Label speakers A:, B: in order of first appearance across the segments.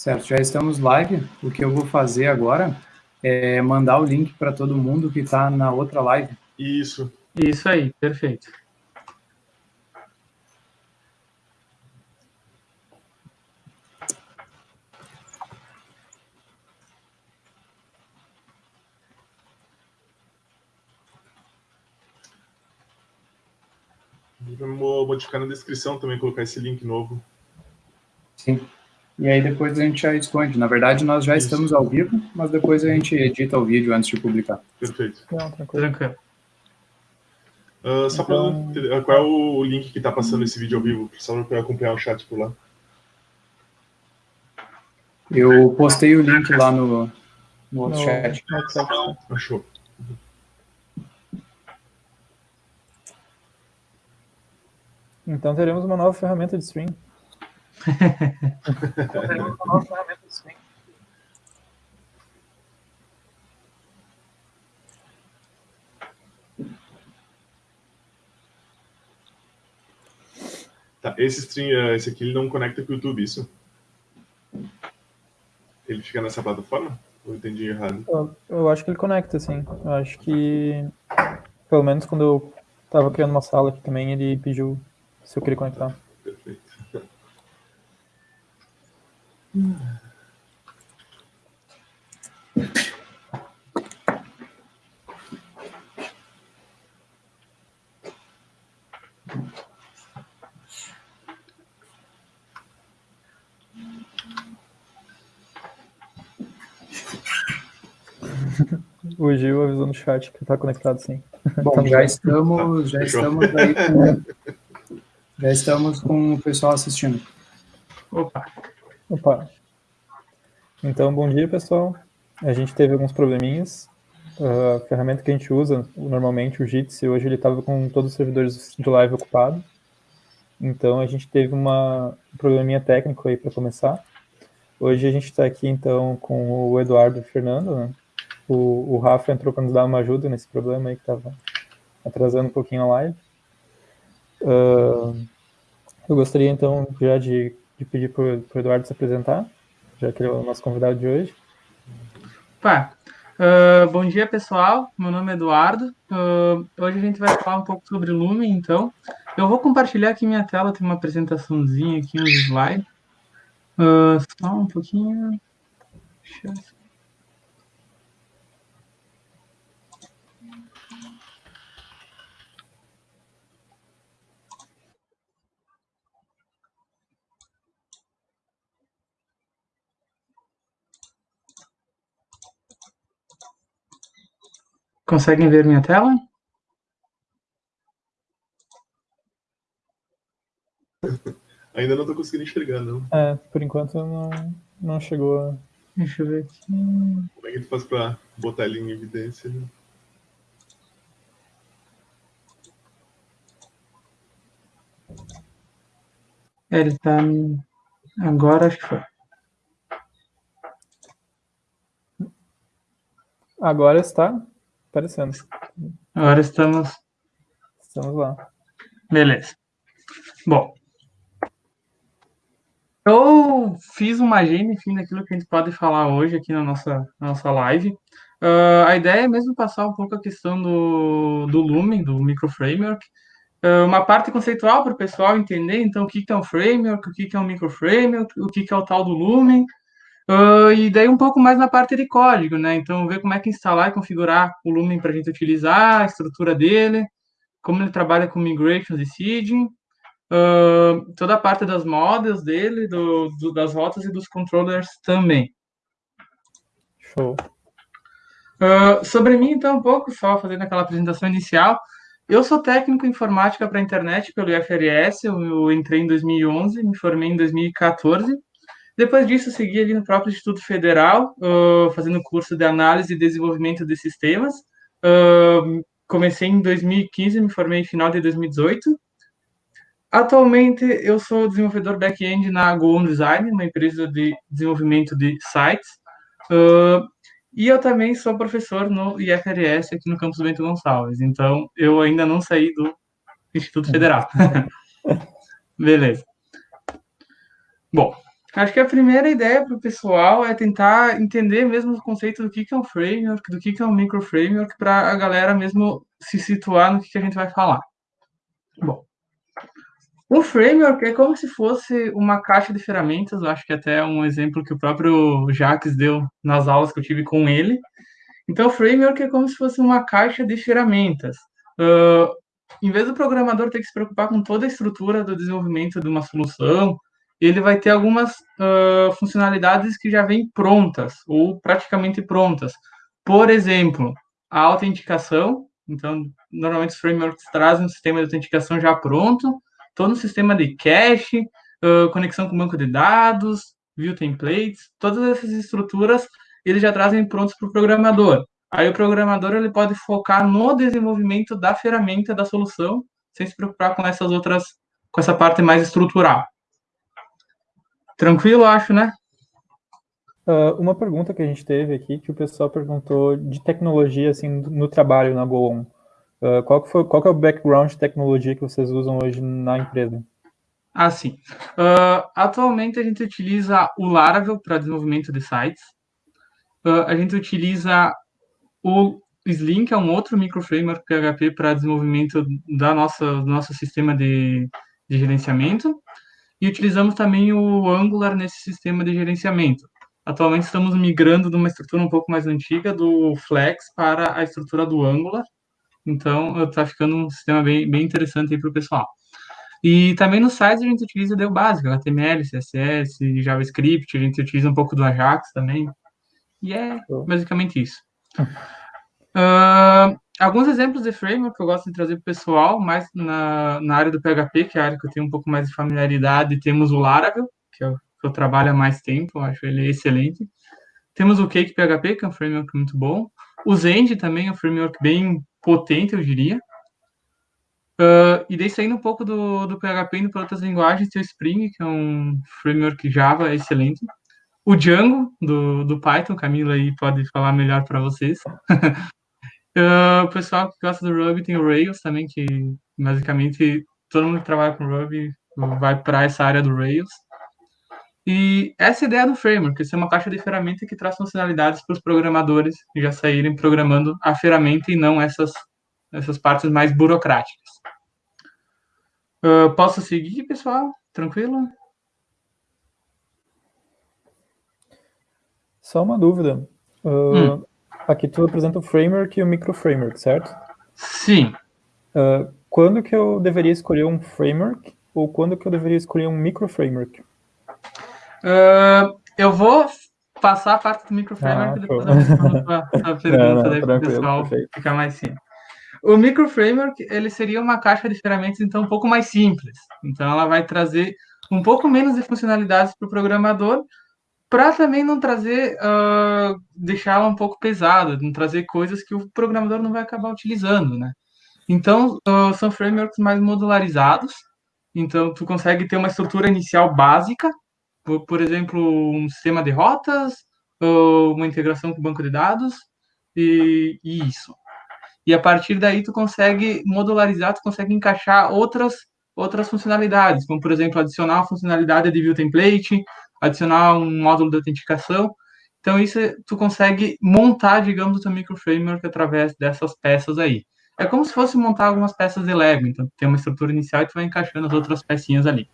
A: Certo, já estamos live. O que eu vou fazer agora é mandar o link para todo mundo que está na outra live.
B: Isso.
C: Isso aí, perfeito.
B: Vamos modificar na descrição também, colocar esse link novo.
A: Sim. E aí depois a gente já esconde. Na verdade, nós já Isso. estamos ao vivo, mas depois a gente edita o vídeo antes de publicar.
B: Perfeito.
C: Não, tranquilo. tranquilo.
B: Uh, só então... para qual é o link que está passando esse vídeo ao vivo? Só para acompanhar o chat por lá.
A: Eu postei o link lá no, no outro no, chat.
B: Achou.
D: Então teremos uma nova ferramenta de stream.
B: Tá, esse stream, eh, esse aqui, ele não conecta com o YouTube, isso? Ele fica nessa plataforma? Ou entendi errado?
D: Eu, eu acho que ele conecta, sim. Eu acho que, pelo menos quando eu estava criando uma sala aqui também, ele pediu se eu queria conectar.
B: Perfeito.
D: O Gil avisou no chat que está conectado sim.
A: Bom, já estamos, já estamos aí com, já estamos com o pessoal assistindo.
C: Opa.
D: Opa. Então, bom dia, pessoal. A gente teve alguns probleminhas. A ferramenta que a gente usa, normalmente, o Jitsi, hoje ele estava com todos os servidores de live ocupados. Então, a gente teve uma, um probleminha técnico aí para começar. Hoje a gente está aqui, então, com o Eduardo e o Fernando. Né? O, o Rafa entrou para nos dar uma ajuda nesse problema aí que estava atrasando um pouquinho a live. Uh, eu gostaria, então, já de de pedir para o Eduardo se apresentar, já que ele é o nosso convidado de hoje.
C: Pá, uh, bom dia pessoal, meu nome é Eduardo. Uh, hoje a gente vai falar um pouco sobre Lumen, então. Eu vou compartilhar aqui minha tela, tem uma apresentaçãozinha aqui, um slide. Uh, só um pouquinho. Deixa eu Conseguem ver minha tela?
B: Ainda não estou conseguindo enxergar, não.
D: É, por enquanto não, não chegou.
C: Deixa eu ver aqui.
B: Como é que tu faz para botar ele em evidência? Né?
C: É, ele está Agora acho que foi.
D: Agora está aparecendo.
C: Agora estamos.
D: Estamos lá.
C: Beleza. Bom. Eu fiz uma agenda, enfim, daquilo que a gente pode falar hoje aqui na nossa, na nossa live. Uh, a ideia é mesmo passar um pouco a questão do, do Lumen, do microframework. Uh, uma parte conceitual para o pessoal entender, então, o que, que é um framework, o que, que é um microframework, o que, que é o tal do Lumen. Uh, e daí um pouco mais na parte de código, né? Então, ver como é que instalar e configurar o Lumen para a gente utilizar, a estrutura dele, como ele trabalha com migrations e seeding, uh, toda a parte das models dele, do, do, das rotas e dos controllers também.
D: Show.
C: Uh, sobre mim, então, um pouco, só fazendo aquela apresentação inicial. Eu sou técnico em informática para a internet pelo IFRS, eu, eu entrei em 2011, me formei em 2014. Depois disso, segui ali no próprio Instituto Federal, uh, fazendo curso de análise e desenvolvimento de sistemas. Uh, comecei em 2015, me formei em final de 2018. Atualmente, eu sou desenvolvedor back-end na Go Design, uma empresa de desenvolvimento de sites. Uh, e eu também sou professor no IFRS aqui no campus Bento Gonçalves. Então, eu ainda não saí do Instituto Federal. Beleza. Bom, Acho que a primeira ideia para o pessoal é tentar entender mesmo o conceito do que, que é um framework, do que, que é um micro framework, para a galera mesmo se situar no que, que a gente vai falar. Bom, o framework é como se fosse uma caixa de ferramentas, eu acho que até é um exemplo que o próprio Jacques deu nas aulas que eu tive com ele. Então, o framework é como se fosse uma caixa de ferramentas. Uh, em vez do programador ter que se preocupar com toda a estrutura do desenvolvimento de uma solução, ele vai ter algumas uh, funcionalidades que já vêm prontas ou praticamente prontas. Por exemplo, a autenticação. Então, normalmente os frameworks trazem um sistema de autenticação já pronto, todo um sistema de cache, uh, conexão com banco de dados, view templates, todas essas estruturas eles já trazem prontos para o programador. Aí o programador ele pode focar no desenvolvimento da ferramenta da solução, sem se preocupar com essas outras, com essa parte mais estrutural. Tranquilo, acho, né?
D: Uh, uma pergunta que a gente teve aqui, que o pessoal perguntou de tecnologia, assim, no trabalho na GoOn. Uh, qual, que foi, qual que é o background de tecnologia que vocês usam hoje na empresa?
C: Ah, sim. Uh, atualmente a gente utiliza o Laravel para desenvolvimento de sites. Uh, a gente utiliza o Slim, que é um outro microframework PHP para desenvolvimento da nossa, do nosso sistema de, de gerenciamento e utilizamos também o Angular nesse sistema de gerenciamento. Atualmente estamos migrando de uma estrutura um pouco mais antiga do Flex para a estrutura do Angular. Então, está ficando um sistema bem, bem interessante para o pessoal. E também no site a gente utiliza o básico, HTML, CSS, JavaScript, a gente utiliza um pouco do Ajax também. E é basicamente isso. Alguns exemplos de framework que eu gosto de trazer para o pessoal, mais na, na área do PHP, que é a área que eu tenho um pouco mais de familiaridade, temos o Laravel, que eu, que eu trabalho há mais tempo, acho ele excelente. Temos o Cake PHP, que é um framework muito bom. O Zend também é um framework bem potente, eu diria. Uh, e daí saindo um pouco do, do PHP indo para outras linguagens, tem o Spring, que é um framework Java excelente. O Django, do, do Python, Camila aí pode falar melhor para vocês. Uh, o pessoal que gosta do Ruby tem o Rails também, que basicamente todo mundo que trabalha com Ruby vai para essa área do Rails. E essa é ideia do framework, ser uma caixa de ferramenta que traz funcionalidades para os programadores já saírem programando a ferramenta e não essas, essas partes mais burocráticas. Uh, posso seguir, pessoal? Tranquilo?
D: Só uma dúvida. Uh, hum. Aqui tu apresenta o framework e o microframework, certo?
C: Sim.
D: Uh, quando que eu deveria escolher um framework ou quando que eu deveria escolher um microframework?
C: Uh, eu vou passar a parte do microframework ah, e depois eu respondo a, pergunta não, não, pessoal perfeito. ficar mais simples. O microframework, ele seria uma caixa de ferramentas, então, um pouco mais simples. Então, ela vai trazer um pouco menos de funcionalidades para o programador, para também não trazer, uh, deixá-la um pouco pesada, não trazer coisas que o programador não vai acabar utilizando, né? Então, uh, são frameworks mais modularizados, então tu consegue ter uma estrutura inicial básica, por, por exemplo, um sistema de rotas, uma integração com banco de dados, e, e isso. E a partir daí tu consegue modularizar, tu consegue encaixar outras outras funcionalidades, como por exemplo adicionar a funcionalidade de view template, adicionar um módulo de autenticação. Então, isso tu consegue montar, digamos, o teu microframework através dessas peças aí. É como se fosse montar algumas peças de Lego. Então, tem uma estrutura inicial e tu vai encaixando as outras pecinhas ali.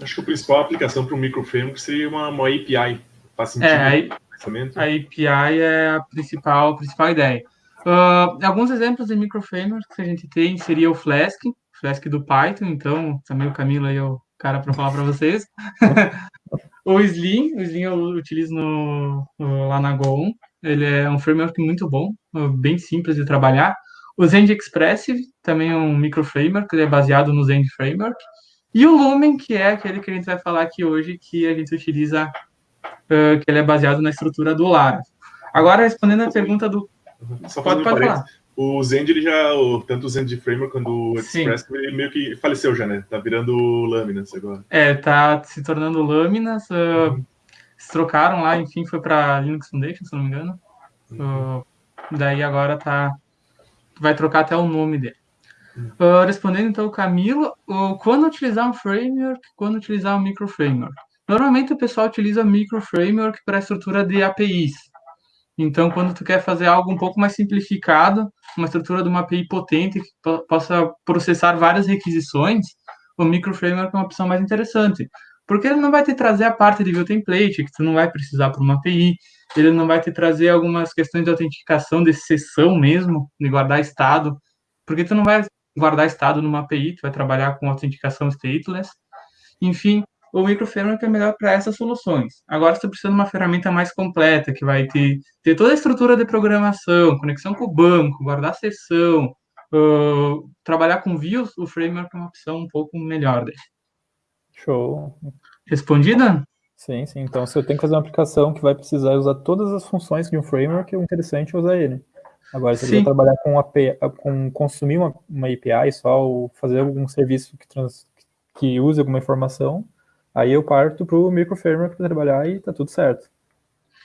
B: Acho que a principal aplicação para o microframework seria uma, uma API.
C: Faz sentido? É, a, a API é a principal, a principal ideia. Uh, alguns exemplos de microframeworks que a gente tem seria o Flask, Flask do Python, então também o Camilo aí é o cara para falar para vocês. o Slim, o Slim eu utilizo no, no, lá na Go1. Ele é um framework muito bom, bem simples de trabalhar. O Zend Expressive também é um micro framework, ele é baseado no Zend Framework. E o Lumen, que é aquele que a gente vai falar aqui hoje, que a gente utiliza, uh, que ele é baseado na estrutura do Lara. Agora, respondendo a pergunta do...
B: Só pode, pode falar o Zend, ele já, o, tanto o Zend Framework quanto o Express, Sim. ele meio que faleceu já, né? Tá virando lâminas agora.
C: É, tá se tornando lâminas. Uh, uhum. Se trocaram lá, enfim, foi para Linux Foundation, se não me engano. Uhum. Uh, daí agora tá. Vai trocar até o nome dele. Uh, respondendo então o Camilo, quando utilizar um framework, quando utilizar um micro framework. Normalmente o pessoal utiliza Micro Framework para estrutura de APIs. Então, quando tu quer fazer algo um pouco mais simplificado, uma estrutura de uma API potente que possa processar várias requisições, o Micro Framework é uma opção mais interessante. Porque ele não vai te trazer a parte de view template, que tu não vai precisar para uma API, ele não vai te trazer algumas questões de autenticação de sessão mesmo, de guardar estado, porque tu não vai guardar estado numa API, tu vai trabalhar com autenticação stateless. Enfim, o microframework é melhor para essas soluções. Agora, você precisa de uma ferramenta mais completa, que vai ter, ter toda a estrutura de programação, conexão com o banco, guardar sessão, uh, trabalhar com views, o framework é uma opção um pouco melhor. Dele.
D: Show.
C: Respondida?
D: Sim, sim. Então, se eu tenho que fazer uma aplicação que vai precisar usar todas as funções de um framework, é interessante usar ele. Agora, se eu trabalhar com, API, com consumir uma, uma API só, ou fazer algum serviço que, trans, que use alguma informação, aí eu parto para o microframework para trabalhar e tá tudo certo.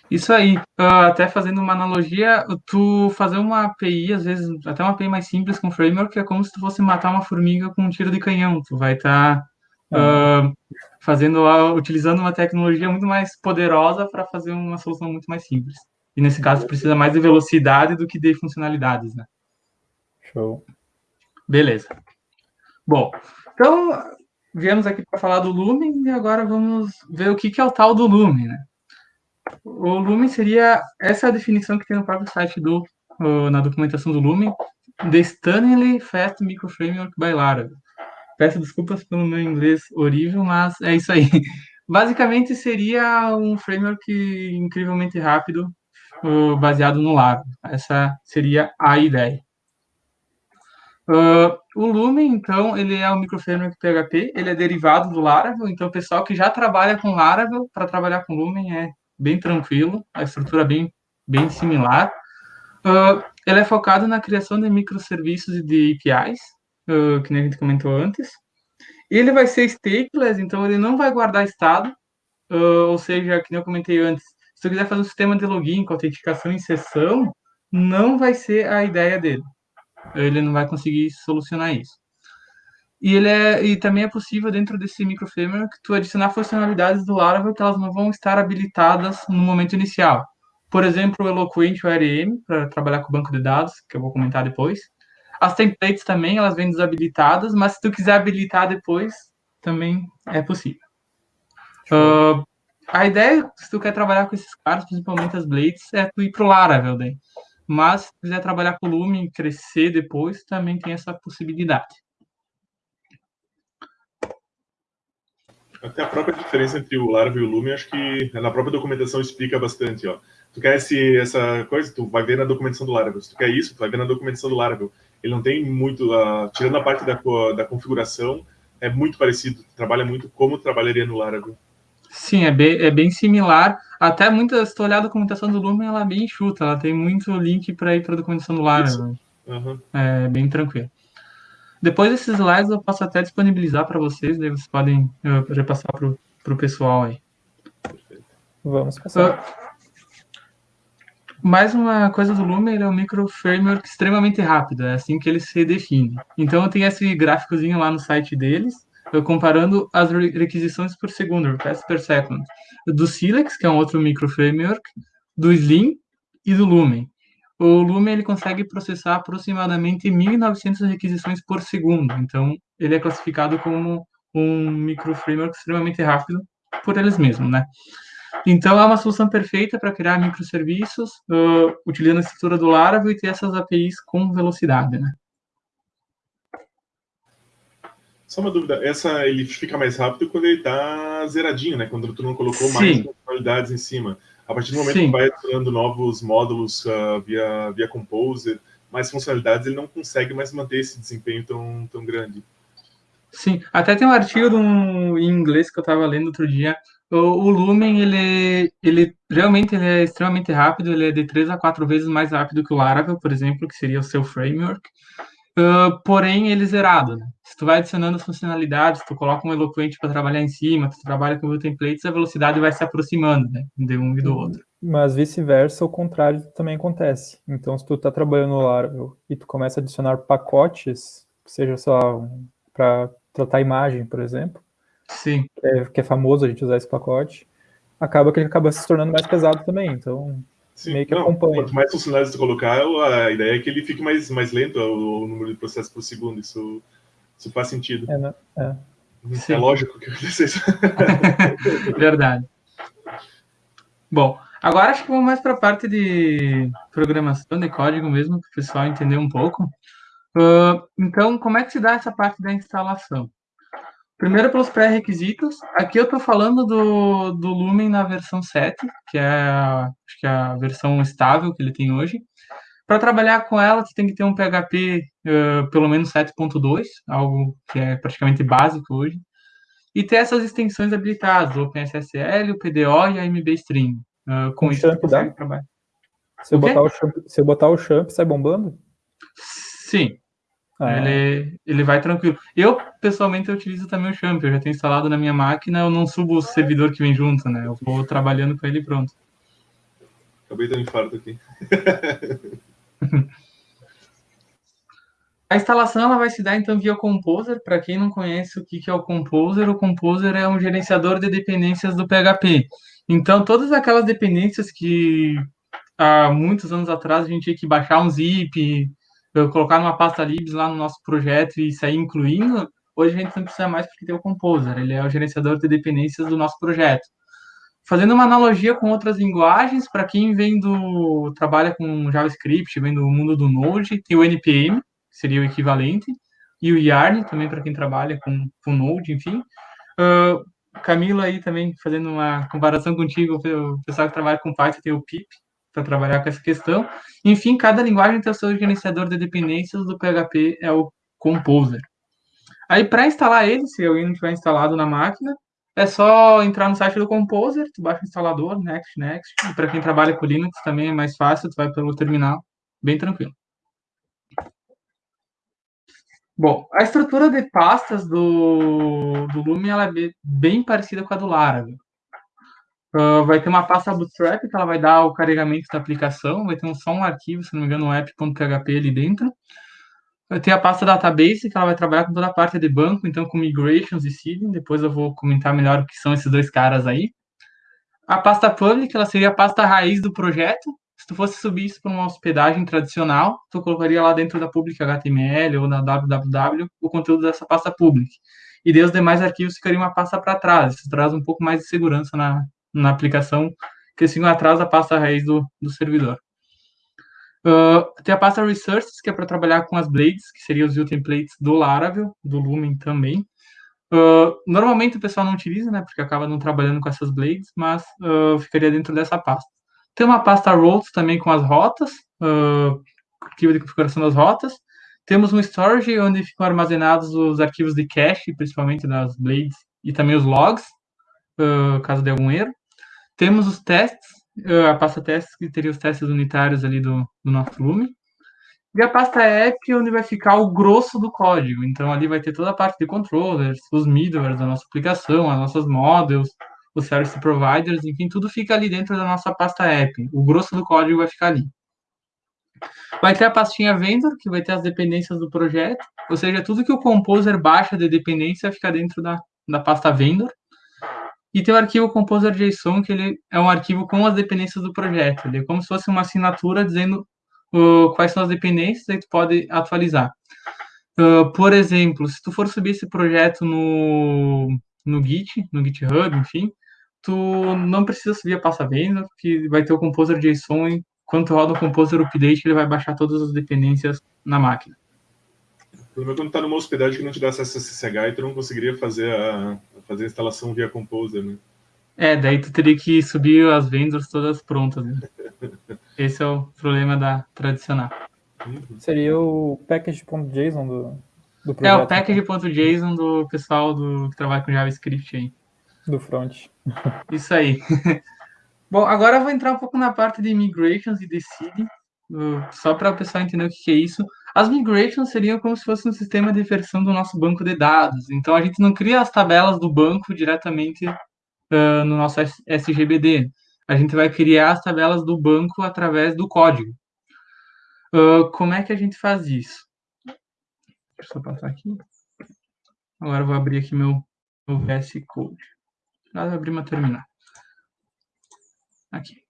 C: Isso aí. Uh, até fazendo uma analogia, tu fazer uma API, às vezes, até uma API mais simples com framework, é como se tu fosse matar uma formiga com um tiro de canhão. Tu vai estar tá, uh, fazendo, uh, utilizando uma tecnologia muito mais poderosa para fazer uma solução muito mais simples. E nesse caso precisa mais de velocidade do que de funcionalidades, né?
D: Show.
C: Beleza. Bom, então viemos aqui para falar do Lumen e agora vamos ver o que, que é o tal do Lumen, né? O Lumen seria essa é a definição que tem no próprio site do na documentação do Lumen, The Stunningly Fast Microframework by Laravel. Peço desculpas pelo meu inglês horrível, mas é isso aí. Basicamente seria um framework incrivelmente rápido baseado no Laravel. Essa seria a ideia. Uh, o Lumen, então, ele é um microframework PHP, ele é derivado do Laravel, então o pessoal que já trabalha com Laravel, para trabalhar com Lumen é bem tranquilo, a estrutura é bem, bem similar. Uh, ele é focado na criação de microserviços e de APIs, uh, que nem a gente comentou antes. Ele vai ser stateless, então ele não vai guardar estado, ou seja, que nem eu comentei antes, se eu quiser fazer um sistema de login com autenticação em sessão, não vai ser a ideia dele. Ele não vai conseguir solucionar isso. E, ele é, e também é possível, dentro desse microframework, tu adicionar funcionalidades do Laravel que elas não vão estar habilitadas no momento inicial. Por exemplo, o Eloquent o ARM, para trabalhar com o banco de dados, que eu vou comentar depois. As templates também, elas vêm desabilitadas, mas se tu quiser habilitar depois, também é possível. Uh, a ideia, se tu quer trabalhar com esses caras, principalmente as blades, é tu ir pro Laravel daí. Mas se quiser trabalhar com Lumen e crescer depois, também tem essa possibilidade.
B: Até a própria diferença entre o Laravel e o Lumen, acho que na própria documentação explica bastante, ó. Tu quer esse, essa coisa, tu vai ver na documentação do Laravel. Se tu quer isso, tu vai ver na documentação do Laravel. Ele não tem muito, uh, tirando a parte da, da configuração, é muito parecido, trabalha muito como trabalharia no Laravel.
C: Sim, é bem, é bem similar. Até muitas, se tu olhar a documentação do Lumen, ela é bem enxuta, ela tem muito link para ir para a documentação do Laravel. Uhum. É bem tranquilo. Depois desses slides eu posso até disponibilizar para vocês, daí vocês podem uh, repassar para o pessoal aí.
D: Vamos passar. Uh,
C: mais uma coisa do Lumen, ele é um micro framework extremamente rápido, é assim que ele se define. Então tem esse gráficozinho lá no site deles, comparando as requisições por segundo, requests per second, do Silex, que é um outro micro framework, do Slim e do Lumen. O Lumen ele consegue processar aproximadamente 1.900 requisições por segundo, então ele é classificado como um micro framework extremamente rápido por eles mesmos, né? Então é uma solução perfeita para criar microserviços, uh, utilizando a estrutura do Laravel e ter essas APIs com velocidade, né?
B: Só uma dúvida, essa ele fica mais rápido quando ele está zeradinho, né? Quando tu não colocou Sim. mais funcionalidades em cima. A partir do momento Sim. que vai adicionando novos módulos uh, via, via Composer, mais funcionalidades, ele não consegue mais manter esse desempenho tão, tão grande.
C: Sim, até tem um artigo um, em inglês que eu estava lendo outro dia. O, o, Lumen, ele, ele realmente ele é extremamente rápido, ele é de 3 a 4 vezes mais rápido que o Laravel, por exemplo, que seria o seu framework. Uh, porém, ele zerado. Né? Se tu vai adicionando funcionalidades, tu coloca um eloquente para trabalhar em cima, tu trabalha com o templates, a velocidade vai se aproximando né? de um e do outro.
D: Mas vice-versa, o contrário também acontece. Então, se tu está trabalhando no Laravel e tu começa a adicionar pacotes, seja só para tratar imagem, por exemplo,
C: Sim.
D: É, que é famoso a gente usar esse pacote, acaba que ele acaba se tornando mais pesado também. Então,
B: Sim,
D: meio que
B: não,
D: acompanha.
B: Quanto mais funcionários tu colocar, a ideia é que ele fique mais, mais lento o, o número de processos por segundo. Isso, isso faz sentido.
D: É, né? é.
C: Sim.
B: É lógico que acontece isso.
C: Verdade. Bom, agora acho que vamos mais para a parte de programação, de código mesmo, para o pessoal entender um pouco. Uh, então, como é que se dá essa parte da instalação? Primeiro pelos pré-requisitos. Aqui eu estou falando do, do Lumen na versão 7, que é, a, acho que é a versão estável que ele tem hoje. Para trabalhar com ela, você tem que ter um PHP uh, pelo menos 7.2, algo que é praticamente básico hoje. E ter essas extensões habilitadas, o OpenSSL, o PDO e a MBString. Uh, com,
D: Com
C: isso, você
D: champ dá?
C: trabalhar.
D: Se eu,
C: O
D: botar o champ, se eu botar o champ, sai bombando?
C: Sim,
D: Ah,
C: Ele, ele vai tranquilo. Eu, pessoalmente, eu utilizo também o Champ. Eu já tenho instalado na minha máquina, eu não subo o servidor que vem junto, né? Eu vou trabalhando com ele e pronto.
B: Acabei de dar um infarto aqui.
C: A instalação ela vai se dar então via Composer. Para quem não conhece o que que é o Composer, o Composer é um gerenciador de dependências do PHP. Então, todas aquelas dependências que há muitos anos atrás a gente tinha que baixar um zip, eu colocar numa pasta libs lá no nosso projeto e sair incluindo, hoje a gente não precisa mais porque tem o Composer. Ele é o gerenciador de dependências do nosso projeto. Fazendo uma analogia com outras linguagens, para quem vem do trabalha com JavaScript, vem do mundo do Node, tem o NPM, que seria o equivalente, e o Yarn, também para quem trabalha com, com Node, enfim. Uh, Camilo aí também, fazendo uma comparação contigo, o pessoal que trabalha com Python tem o pip, para trabalhar com essa questão. Enfim, cada linguagem tem o seu gerenciador de dependências, do PHP é o Composer. Aí, para instalar ele, se alguém não tiver instalado na máquina, é só entrar no site do Composer, tu baixa o instalador, next, next. E para quem trabalha com Linux também é mais fácil, tu vai pelo terminal, bem tranquilo. Bom, a estrutura de pastas do, do Lumen ela é bem parecida com a do Laravel. Uh, vai ter uma pasta Bootstrap que ela vai dar o carregamento da aplicação, vai ter um, só um arquivo, se não me engano, um app.php ali dentro. Vai ter a pasta Database, que ela vai trabalhar com toda a parte de banco, então com migrations e seeding, depois eu vou comentar melhor o que são esses dois caras aí. A pasta Public, ela seria a pasta raiz do projeto, se tu fosse subir isso para uma hospedagem tradicional, tu colocaria lá dentro da public HTML ou na www o conteúdo dessa pasta public. E daí os demais arquivos ficariam uma pasta para trás. Isso traz um pouco mais de segurança na, na aplicação, que ficam atrás da pasta raiz do, do servidor. Uh, tem a pasta Resources, que é para trabalhar com as blades, que seriam os view templates do Laravel, do Lumen também. Uh, normalmente o pessoal não utiliza, né, porque acaba não trabalhando com essas blades, mas uh, ficaria dentro dessa pasta. Tem uma pasta routes também com as rotas, uh, arquivo de configuração das rotas. Temos um storage onde ficam armazenados os arquivos de cache, principalmente das blades, e também os logs, caso de algum erro. Temos os testes, uh, a pasta testes, que teria os testes unitários ali do, do nosso Lumen. E a pasta app, onde vai ficar o grosso do código. Então, ali vai ter toda a parte de controllers, os middlewares da nossa aplicação, as nossas models, os service providers, enfim, tudo fica ali dentro da nossa pasta app. O grosso do código vai ficar ali. Vai ter a pastinha vendor, que vai ter as dependências do projeto, ou seja, tudo que o composer baixa de dependência vai ficar dentro da, da pasta vendor. E tem o arquivo composer.json, que ele é um arquivo com as dependências do projeto. Ele é como se fosse uma assinatura dizendo uh, quais são as dependências e tu pode atualizar. Uh, por exemplo, se tu for subir esse projeto no, no Git, no GitHub, enfim, tu não precisa subir a pasta vendor, que vai ter o composer JSON e quando tu roda o composer update, ele vai baixar todas as dependências na máquina.
B: O problema é quando tá numa hospedagem que não te dá acesso a SSH e tu não conseguiria fazer a, fazer a instalação via Composer, né?
C: É, daí tu teria que subir as vendors todas prontas. Né? Esse é o problema da tradicional.
B: Uhum.
D: Seria o package.json do, do
C: É
D: projeto.
C: o package.json do pessoal do, que trabalha com JavaScript aí.
D: Do front.
C: Isso aí. Bom, agora eu vou entrar um pouco na parte de migrations e de seeding, uh, só para o pessoal entender o que é isso. As migrations seriam como se fosse um sistema de versão do nosso banco de dados. Então, a gente não cria as tabelas do banco diretamente uh, no nosso SGBD. A gente vai criar as tabelas do banco através do código. Uh, como é que a gente faz isso? Deixa eu só passar aqui. Agora eu vou abrir aqui meu o VS Code. Vou abrir uma terminal. Aqui.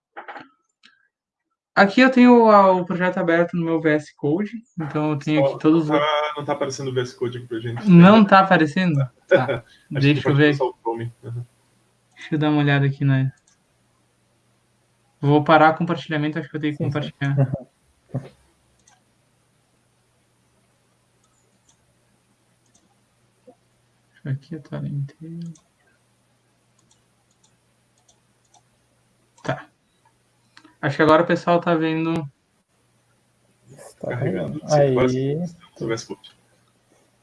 C: Aqui eu tenho o projeto aberto no meu VS Code, então eu tenho aqui todos
B: tá, não tá aparecendo o VS Code aqui pra gente.
C: Não tá aparecendo? Tá. Deixa eu ver.
B: Uhum.
C: Deixa eu dar uma olhada aqui na. Vou parar o compartilhamento, acho que eu tenho que compartilhar. Aqui a tela inteira. Tá. Acho que agora o pessoal tá vendo.
D: Está carregando. Aí.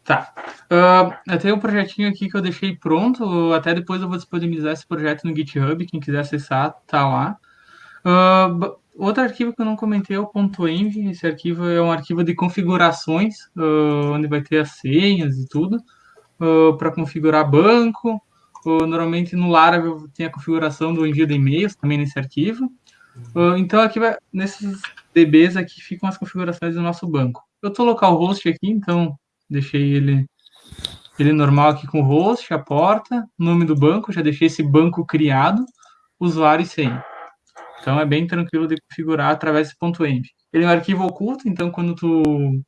C: Tá. Uh, eu tenho um projetinho aqui que eu deixei pronto. Até depois eu vou disponibilizar esse projeto no GitHub. Quem quiser acessar, tá lá. Uh, outro arquivo que eu não comentei é o .env. Esse arquivo é um arquivo de configurações, uh, onde vai ter as senhas e tudo, uh, para configurar banco. normalmente no Laravel tem a configuração do envio de e-mails também nesse arquivo. Então aqui vai, nesses DBs aqui ficam as configurações do nosso banco. Eu estou localhost aqui, então deixei ele ele normal aqui com o host, a porta, nome do banco, já deixei esse banco criado, usuário e senha. Então é bem tranquilo de configurar através desse ponto .env. Ele é um arquivo oculto, então quando tu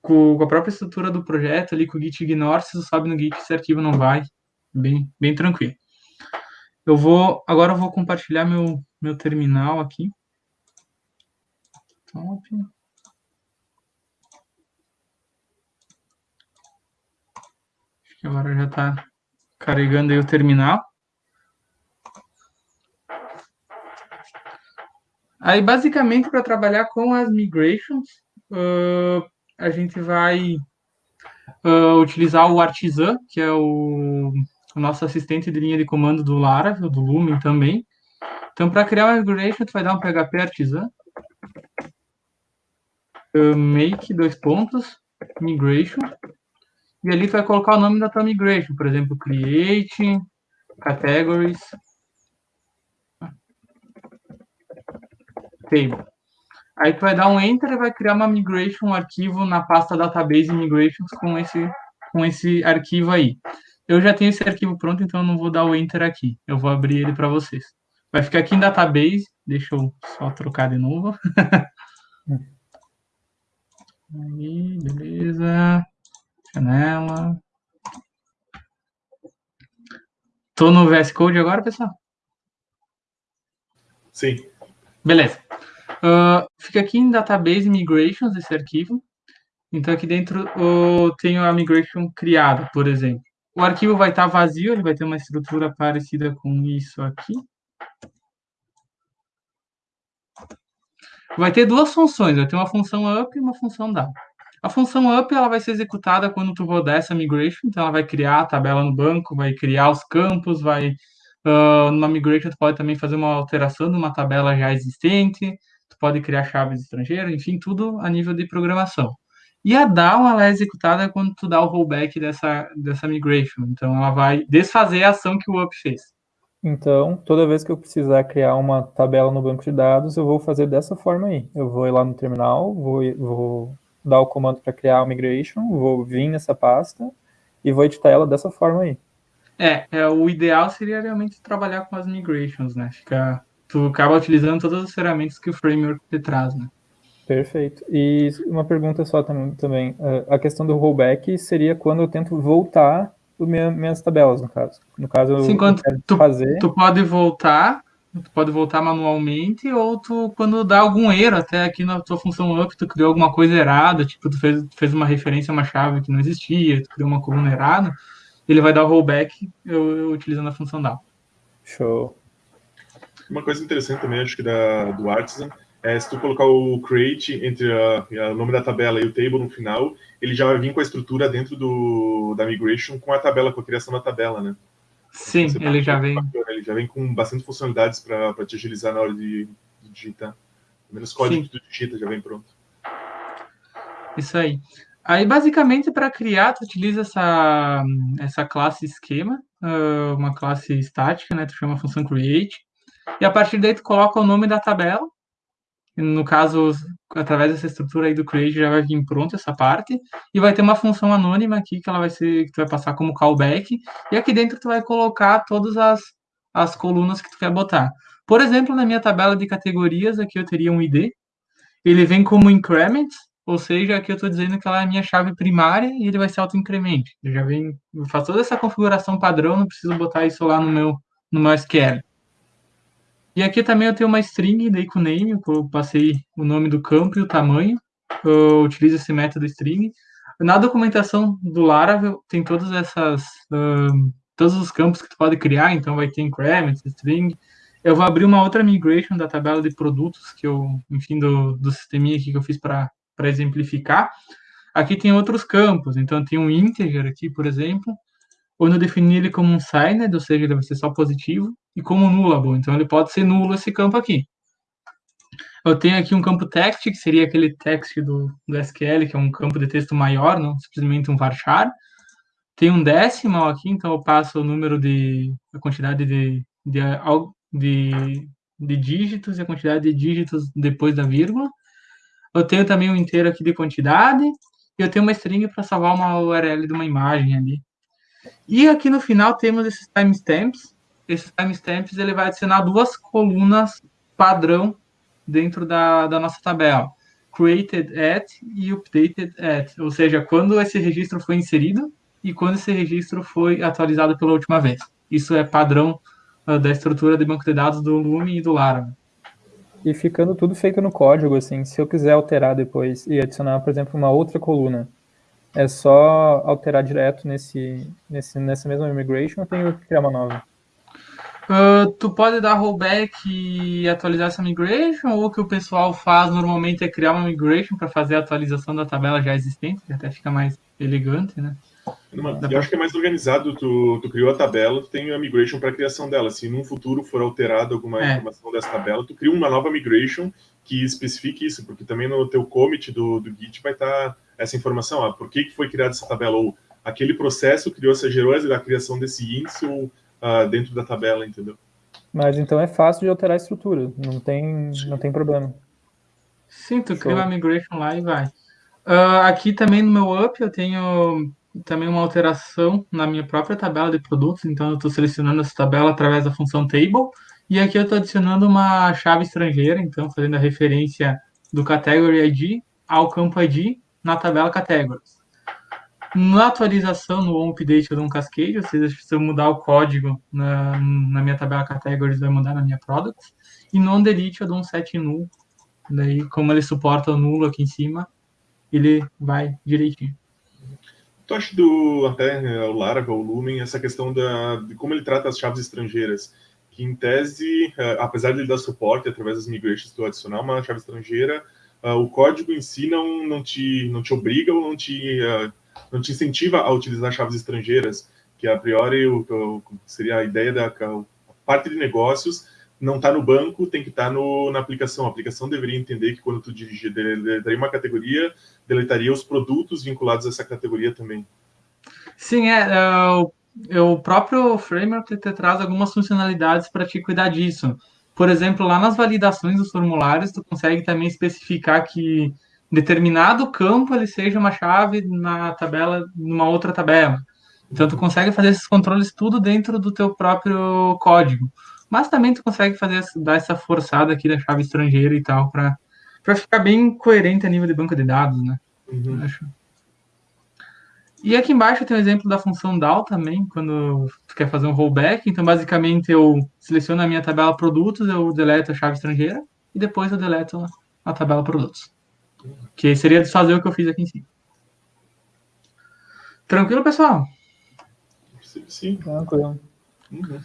C: com a própria estrutura do projeto ali com o git ignore, se tu sobe no git, esse arquivo não vai. Bem, bem tranquilo. Eu vou agora eu vou compartilhar meu meu terminal aqui. Top. Acho que agora já está carregando aí o terminal. Aí, basicamente, para trabalhar com as migrations, uh, a gente vai uh, utilizar o Artisan, que é o, o, nosso assistente de linha de comando do Laravel, do Lumen também. Então, para criar uma migration, tu vai dar um PHP Artisan, make, dois pontos, migration, e ali tu vai colocar o nome da tua migration, por exemplo, create, categories, table. Aí tu vai dar um enter e vai criar uma migration, um arquivo na pasta database migrations com esse com esse arquivo aí. Eu já tenho esse arquivo pronto, então eu não vou dar o enter aqui. Eu vou abrir ele para vocês. Vai ficar aqui em database. Deixa eu só trocar de novo. aí, beleza. Janela. Tô no VS Code agora, pessoal?
B: Sim.
C: Beleza. Uh, fica aqui em Database Migrations esse arquivo. Então, aqui dentro uh, tenho a migration criada, por exemplo. O arquivo vai estar vazio, ele vai ter uma estrutura parecida com isso aqui. Vai ter duas funções, vai ter uma função up e uma função down. A função up ela vai ser executada quando tu rodar essa migration, então ela vai criar a tabela no banco, vai criar os campos, vai Uh, numa migration, tu pode também fazer uma alteração de uma tabela já existente, tu pode criar chaves estrangeiras, enfim, tudo a nível de programação. E a down, ela é executada quando tu dá o rollback dessa, dessa migration. Então, ela vai desfazer a ação que o up fez.
D: Então, toda vez que eu precisar criar uma tabela no banco de dados, eu vou fazer dessa forma aí. Eu vou ir lá no terminal, vou, vou dar o comando para criar a migration, vou vir nessa pasta e vou editar ela dessa forma aí.
C: É, é, o ideal seria realmente trabalhar com as migrations, né? Fica, tu acaba utilizando todas as ferramentas que o framework te traz, né?
D: Perfeito. E uma pergunta só também. É, a questão do rollback seria quando eu tento voltar minha, minhas tabelas, no caso. No caso,
C: Sim, quando tu, fazer... tu pode voltar, tu pode voltar manualmente, ou tu, quando dá algum erro, até aqui na tua função up, tu criou alguma coisa errada, tipo, tu fez, fez uma referência a uma chave que não existia, tu criou uma coluna errada, ele vai dar o rollback eu, eu utilizando a função down.
D: Show.
B: Uma coisa interessante também, acho que da, do Artisan, é se tu colocar o create entre o nome da tabela e o table no final, ele já vai vir com a estrutura dentro do, da migration com a tabela, com a criação da tabela, né?
C: Sim, ele já vem.
B: Bacana, ele já vem com bastante funcionalidades para te agilizar na hora de, de digitar. Pelo menos código Sim. que tu digita já vem pronto.
C: Isso aí. Aí, basicamente, para criar, tu utiliza essa, essa classe esquema, uma classe estática, né? Tu chama a função create. E a partir daí tu coloca o nome da tabela. No caso, através dessa estrutura aí do create já vai vir pronto essa parte e vai ter uma função anônima aqui que ela vai ser que tu vai passar como callback e aqui dentro tu vai colocar todas as, as colunas que tu quer botar. Por exemplo, na minha tabela de categorias aqui eu teria um ID, ele vem como increment, ou seja, aqui eu estou dizendo que ela é a minha chave primária e ele vai ser auto-increment. Eu já eu faço toda essa configuração padrão, não preciso botar isso lá no meu, no meu SQL. E aqui também eu tenho uma string daí com name, eu passei o nome do campo e o tamanho. Eu utilizo esse método string. Na documentação do Laravel tem todas essas todos os campos que tu pode criar, então vai ter increment, string. Eu vou abrir uma outra migration da tabela de produtos que eu, enfim, do, do sisteminha aqui que eu fiz para exemplificar. Aqui tem outros campos, então tem um integer aqui, por exemplo, onde eu defini ele como um signed, ou seja, ele vai ser só positivo, e como nullable, então ele pode ser nulo esse campo aqui. Eu tenho aqui um campo text, que seria aquele text do, do SQL, que é um campo de texto maior, não simplesmente um varchar. Tem um decimal aqui, então eu passo o número de, a quantidade de, de, de, de dígitos e a quantidade de dígitos depois da vírgula. Eu tenho também um inteiro aqui de quantidade, e eu tenho uma string para salvar uma URL de uma imagem ali. E aqui no final temos esses timestamps. Esses timestamps ele vai adicionar duas colunas padrão dentro da, da nossa tabela. Created at e updated at. Ou seja, quando esse registro foi inserido e quando esse registro foi atualizado pela última vez. Isso é padrão uh, da estrutura de banco de dados do Lume e do Laravel.
D: E ficando tudo feito no código, assim, se eu quiser alterar depois e adicionar, por exemplo, uma outra coluna, é só alterar direto nesse, nesse, nessa mesma migration ou tenho que criar uma nova?
C: Uh, tu pode dar rollback e atualizar essa migration, ou o que o pessoal faz normalmente é criar uma migration para fazer a atualização da tabela já existente, que até fica mais elegante, né?
B: eu acho que é mais organizado, tu, tu, criou a tabela, tu tem a migration para a criação dela. Se num futuro for alterada alguma é. informação dessa tabela, tu cria uma nova migration que especifique isso, porque também no teu commit do, do Git vai estar tá essa informação, ah, por que, que foi criada essa tabela, ou aquele processo criou, gerou a criação desse índice ou, uh, dentro da tabela, entendeu?
D: Mas então é fácil de alterar a estrutura, não tem, não tem problema.
C: Sim, tu cria uma migration lá e vai. Uh, aqui também no meu up eu tenho também uma alteração na minha própria tabela de produtos, então eu estou selecionando essa tabela através da função table, e aqui eu estou adicionando uma chave estrangeira, então fazendo a referência do category ID ao campo ID na tabela categories. Na atualização, no update eu dou um cascade, ou seja, se eu mudar o código na, na minha tabela categories, vai mudar na minha products. E no delete eu dou um set null, daí como ele suporta o nulo aqui em cima, ele vai direitinho.
B: Tu acha do até né, o Laravel, o Lumen, essa questão da, de como ele trata as chaves estrangeiras? Que em tese, uh, apesar de ele dar suporte através das migrations tu adicionar uma chave estrangeira, o código em si não, não, te, não te obriga ou não te, uh, não te incentiva a utilizar chaves estrangeiras, que a priori o, o, seria a ideia da a parte de negócios não está no banco, tem que estar tá na aplicação. A aplicação deveria entender que quando tu dirigir, deletaria uma categoria, deletaria os produtos vinculados a essa categoria também.
C: Sim, é, é o, o próprio framework te traz algumas funcionalidades para te cuidar disso. Por exemplo, lá nas validações dos formulários, tu consegue também especificar que determinado campo ele seja uma chave na tabela, numa outra tabela. Então, tu consegue fazer esses controles tudo dentro do teu próprio código. Mas também tu consegue fazer dar essa forçada aqui da chave estrangeira e tal, para ficar bem coerente a nível de banco de dados, né? Uhum. Acho. E aqui embaixo tem um exemplo da função DAO também, quando tu quer fazer um rollback. Então, basicamente, eu seleciono a minha tabela produtos, eu deleto a chave estrangeira e depois eu deleto a tabela produtos. Que seria desfazer o que eu fiz aqui em cima. Tranquilo, pessoal?
B: Sim, sim.
D: tranquilo.
C: Uhum.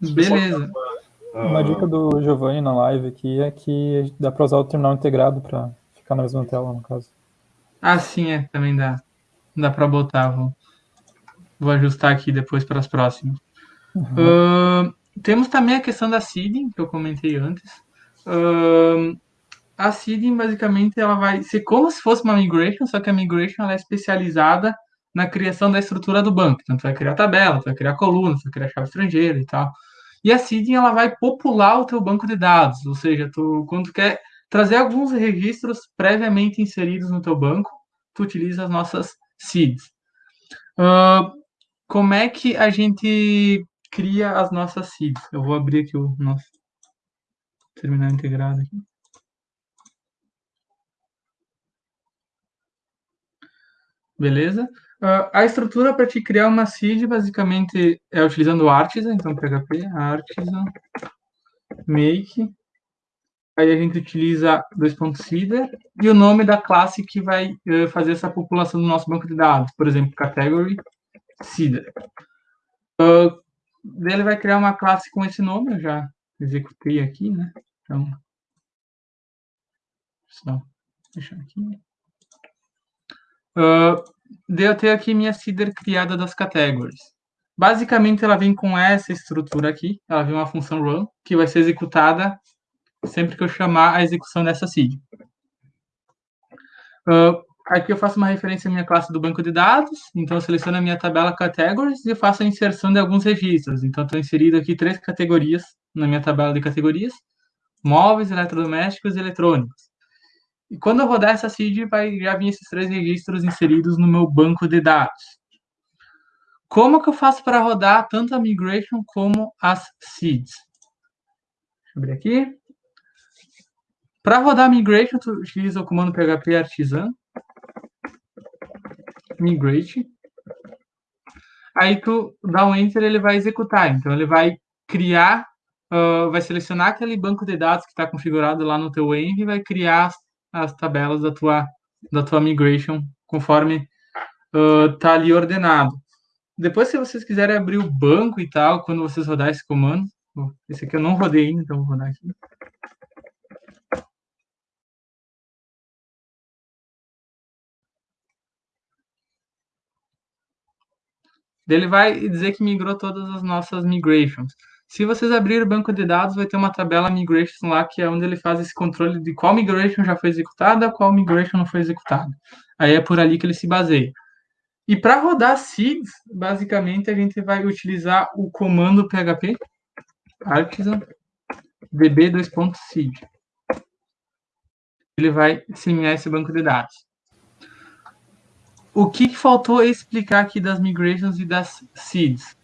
C: Beleza.
D: Uma dica do Giovanni na live aqui é que dá para usar o terminal integrado para ficar na mesma tela, no caso.
C: Ah, sim, é, também dá. Dá para botar. Vou, vou ajustar aqui depois para as próximas. Uhum. Uh, temos também a questão da seeding, que eu comentei antes. Uh, a seeding, basicamente, ela vai ser como se fosse uma migration, só que a migration ela é especializada na criação da estrutura do banco. Então, tu vai criar tabela, tu vai criar coluna, tu vai criar chave estrangeira e tal. E a seeding ela vai popular o teu banco de dados, ou seja, tu, quando tu quer trazer alguns registros previamente inseridos no teu banco, tu utiliza as nossas seeds. Uh, como é que a gente cria as nossas seeds? Eu vou abrir aqui o nosso terminal integrado aqui. Beleza? Uh, a estrutura para te criar uma seed basicamente é utilizando o Artisan, então PHP, Artisan, make, aí a gente utiliza dois pontos seeder e o nome da classe que vai uh, fazer essa população do nosso banco de dados, por exemplo, category seeder. Uh, ele vai criar uma classe com esse nome, eu já executei aqui, né? Então, só deixar aqui. Uh, eu tenho aqui minha seeder criada das categories. Basicamente, ela vem com essa estrutura aqui. Ela vem uma função run, que vai ser executada sempre que eu chamar a execução dessa seed. Uh, aqui eu faço uma referência à minha classe do banco de dados. Então, eu seleciono a minha tabela categories e faço a inserção de alguns registros. Então, estou inserido aqui três categorias na minha tabela de categorias. Móveis, eletrodomésticos e eletrônicos. E quando eu rodar essa seed, vai já vir esses três registros inseridos no meu banco de dados. Como que eu faço para rodar tanto a migration como as seeds? Deixa eu abrir aqui. Para rodar migration, tu utiliza o comando php artisan migrate. Aí tu dá um enter, ele vai executar. Então ele vai criar, uh, vai selecionar aquele banco de dados que está configurado lá no teu env e vai criar as tabelas da tua, da tua migration conforme uh, tá ali ordenado. Depois, se vocês quiserem abrir o banco e tal, quando vocês rodar esse comando, esse aqui eu não rodei ainda, então vou rodar aqui. Ele vai dizer que migrou todas as nossas migrations. Se vocês abrirem o banco de dados, vai ter uma tabela migration lá, que é onde ele faz esse controle de qual migration já foi executada, qual migration não foi executada. Aí é por ali que ele se baseia. E para rodar seeds, basicamente a gente vai utilizar o comando php artisan db2.seed. Ele vai semear esse banco de dados. O que, que faltou explicar aqui das migrations e das seeds?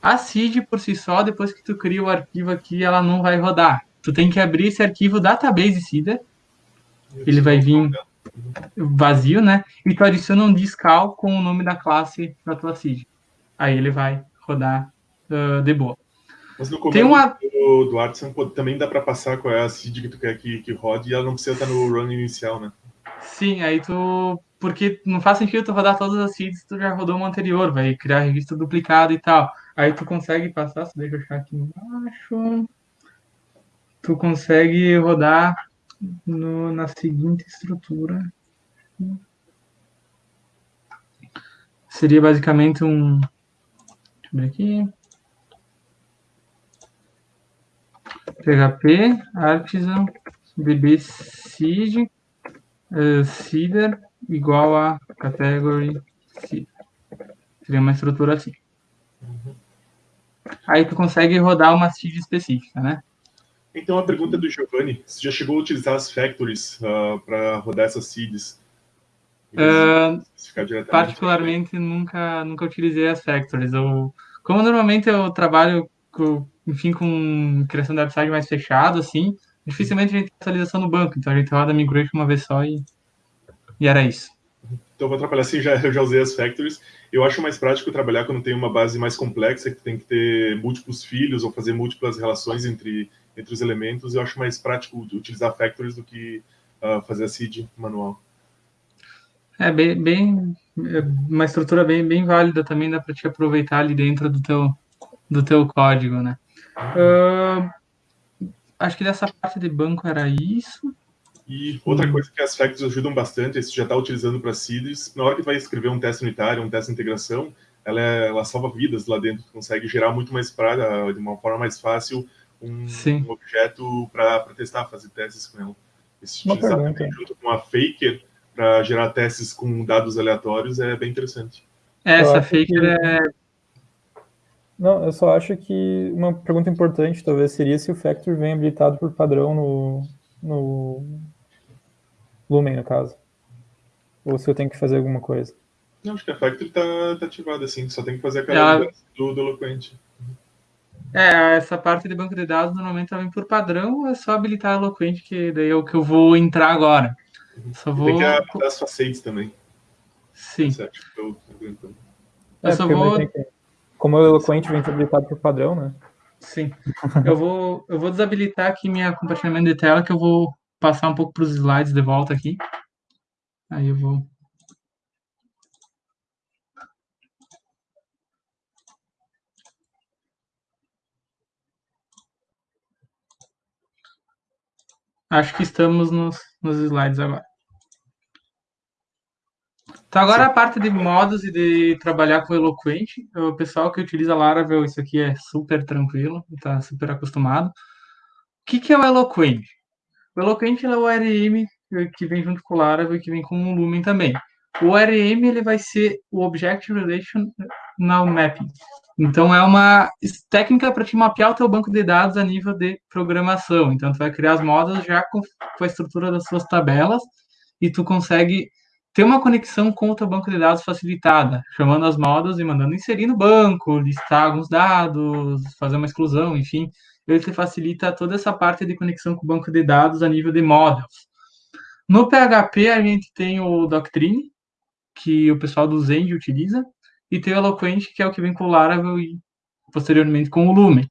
C: A seed por si só, depois que tu cria o arquivo aqui, ela não vai rodar. Tu tem que abrir esse arquivo database seeder. Ele vai vir vazio, né? E tu adiciona um discal com o nome da classe da tua seed. Aí ele vai rodar uh, de boa.
B: Mas no Tem uma... do, do Artisan também dá para passar qual é a seed que tu quer que, que rode e ela não precisa estar no run inicial, né?
C: Sim, aí tu porque não faz sentido tu rodar todas as seeds tu já rodou uma anterior, vai criar registro duplicado e tal. Aí tu consegue passar, deixa eu achar aqui embaixo. Tu consegue rodar no, na seguinte estrutura. Seria basicamente um. Deixa eu ver aqui. PHP, Artisan, DB Seed, uh, Seeder, igual a category C. Seria uma estrutura assim. Uhum. Aí tu consegue rodar uma seed específica, né?
B: Então, a pergunta do Giovanni, você já chegou a utilizar as factories uh, para rodar essas seeds?
C: Uh, particularmente, nunca, nunca utilizei as factories. Eu, como normalmente eu trabalho, com, enfim, com criação de website mais fechado, assim, dificilmente a gente tem atualização no banco. Então, a gente roda migration uma vez só e e era isso.
B: Então, vou trabalhar assim, já, eu já usei as factories. Eu acho mais prático trabalhar quando tem uma base mais complexa, que tem que ter múltiplos filhos ou fazer múltiplas relações entre, entre os elementos. Eu acho mais prático utilizar factories do que uh, fazer a seed manual.
C: É bem, bem é uma estrutura bem, bem válida também, dá para te aproveitar ali dentro do teu, do teu código, né? Uh, acho que dessa parte de banco era isso.
B: E outra coisa que as factories ajudam bastante, se já está utilizando para seeds, na hora que vai escrever um teste unitário, um teste de integração, ela, é, ela salva vidas lá dentro, consegue gerar muito mais para de uma forma mais fácil um, um objeto para testar, fazer testes com ela. Se utilizar junto com a Faker para gerar testes com dados aleatórios é bem interessante.
C: Essa Faker que... é
D: não, eu só acho que uma pergunta importante talvez seria se o Factor vem habilitado por padrão no, no Lumen, no caso. Ou se eu tenho que fazer alguma coisa.
B: Não, acho que a Factory tá, tá ativada, assim. Só tem que fazer aquela
C: Ela-
B: do, do Eloquent.
C: É, essa parte de banco de dados normalmente ela vem por padrão, é só habilitar a Eloquent, que daí é o que eu vou entrar agora. Só
B: E
C: vou.
B: tem que adaptar as facetes também.
C: Sim.
B: Certo? Eu, eu, eu,
C: Eu
D: É,
C: só vou.
D: que- Como o Eloquent vem habilitado por padrão, né?
C: Sim. Eu vou, eu vou desabilitar aqui minha compartilhamento de tela, que eu vou passar um pouco para os slides de volta aqui. Aí eu vou. Acho que estamos nos, nos slides agora. Então, agora a parte de modos e de trabalhar com Eloquent. O pessoal que utiliza Laravel, isso aqui é super tranquilo, está super acostumado. O que, que é o Eloquent? O Eloquent é o ORM que vem junto com o Laravel que vem com o Lumen também. O ORM ele vai ser o Object Relational Mapping. Então, é uma técnica para te mapear o teu banco de dados a nível de programação. Então, tu vai criar as modas já com a estrutura das suas tabelas e tu consegue ter uma conexão com o teu banco de dados facilitada, chamando as modas e mandando inserir no banco, listar alguns dados, fazer uma exclusão, enfim. Ele te facilita toda essa parte de conexão com o banco de dados a nível de models. No PHP, a gente tem o Doctrine, que o pessoal do Zend utiliza, e tem o Eloquent, que é o que vem com o Laravel e posteriormente com o Lumen.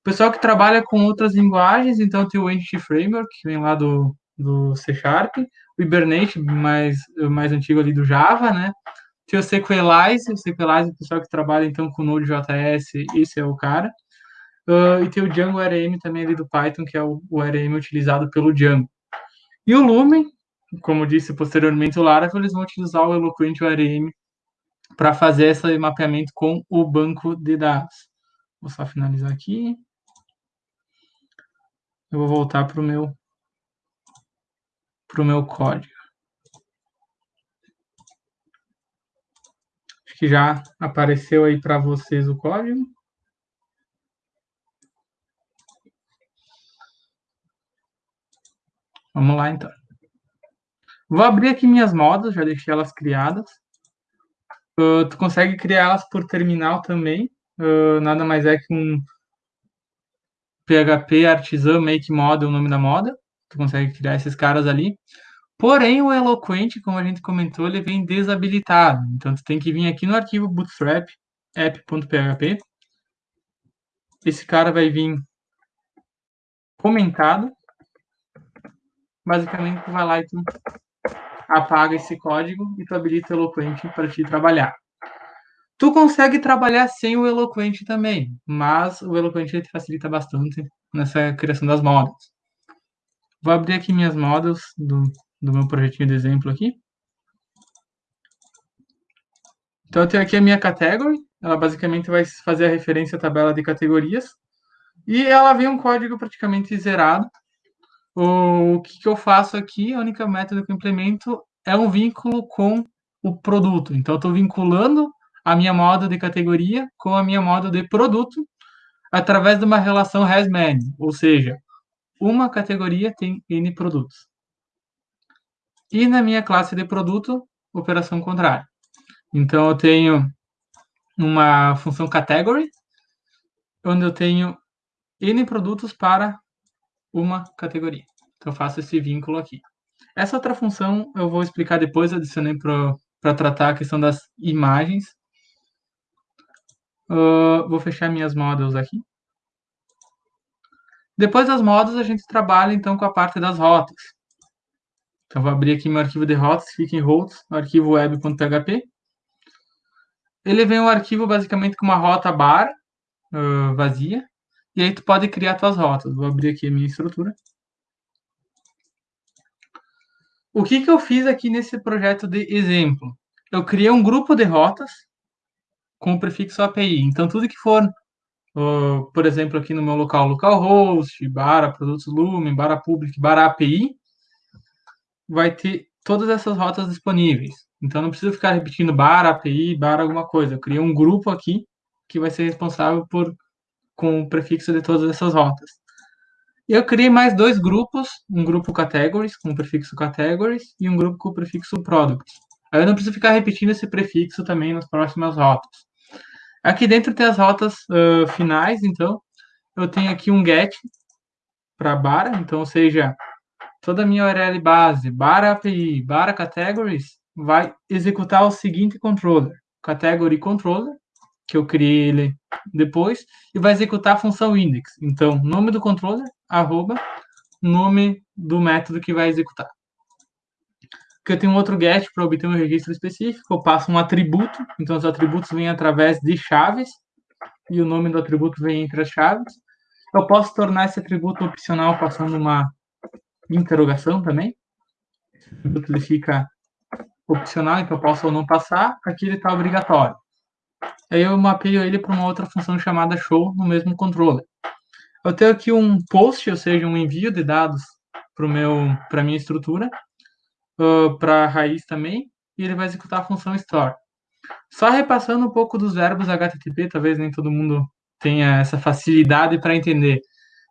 C: O pessoal que trabalha com outras linguagens, então tem o Entity Framework, que vem lá do, do C Sharp, o Hibernate, mais, mais antigo ali do Java, né? Tem o Sequelize, o Sequelize, o pessoal que trabalha então com Node.js, esse é o cara. Uh, e tem o Django RM também ali do Python, que é o, RM utilizado pelo Django. E o Lumen, como disse posteriormente o Laravel, eles vão utilizar o Eloquent ORM para fazer esse mapeamento com o banco de dados. Vou só finalizar aqui. Eu vou voltar para o meu para o meu código. Acho que já apareceu aí para vocês o código. Vamos lá, então. Vou abrir aqui minhas modas, já deixei elas criadas. Uh, tu consegue criar elas por terminal também. Uh, nada mais é que um PHP artisan make model, o nome da moda. Tu consegue criar esses caras ali. Porém, o Eloquent, como a gente comentou, ele vem desabilitado. Então, tu tem que vir aqui no arquivo bootstrap app.php. Esse cara vai vir comentado. Basicamente, tu vai lá e tu apaga esse código e tu habilita o Eloquent para te trabalhar. Tu consegue trabalhar sem o Eloquent também, mas o Eloquent te facilita bastante nessa criação das modas. Vou abrir aqui minhas modas do, do meu projetinho de exemplo aqui. Então, eu tenho aqui a minha category. Ela basicamente vai fazer a referência à tabela de categorias. E ela vem um código praticamente zerado. O que, que eu faço aqui, a única método que eu implemento é um vínculo com o produto. Então, eu estou vinculando a minha moda de categoria com a minha moda de produto através de uma relação has-many, ou seja, uma categoria tem N produtos. E na minha classe de produto, operação contrária. Então, eu tenho uma função category, onde eu tenho N produtos para uma categoria. Então, eu faço esse vínculo aqui. Essa outra função eu vou explicar depois, adicionei para tratar a questão das imagens. Uh, vou fechar minhas models aqui. Depois das models, a gente trabalha então com a parte das rotas. Então, vou abrir aqui meu arquivo de rotas, fica em routes, arquivo web.php. Ele vem um arquivo basicamente com uma rota bar uh, vazia, e aí tu pode criar tuas rotas. Vou abrir aqui a minha estrutura. O que, que eu fiz aqui nesse projeto de exemplo? Eu criei um grupo de rotas com o prefixo API. Então, tudo que for, uh, por exemplo, aqui no meu local, localhost, barra produtos Lumen, barra public, barra API, vai ter todas essas rotas disponíveis. Então, não precisa ficar repetindo barra API, barra alguma coisa. Eu criei um grupo aqui que vai ser responsável por com o prefixo de todas essas rotas. E eu criei mais dois grupos, um grupo categories, com o prefixo categories, e um grupo com o prefixo products. Aí eu não preciso ficar repetindo esse prefixo também nas próximas rotas. Aqui dentro tem as rotas uh, finais, então eu tenho aqui um get para bara, então, ou seja, toda a minha URL base, bara API, bara categories, vai executar o seguinte controller, category controller, que eu criei ele depois, e vai executar a função index. Então, nome do controller, arroba, nome do método que vai executar. Porque eu tenho outro get para obter um registro específico, eu passo um atributo, então os atributos vêm através de chaves, e o nome do atributo vem entre as chaves. Eu posso tornar esse atributo opcional passando uma interrogação também. Esse atributo ele fica opcional, então eu posso ou não passar. Aqui ele está obrigatório. Aí eu mapeio ele para uma outra função chamada show no mesmo controller. Eu tenho aqui um post, ou seja, um envio de dados para a minha estrutura, uh, para a raiz também, e ele vai executar a função store. Só repassando um pouco dos verbos HTTP, talvez nem todo mundo tenha essa facilidade para entender.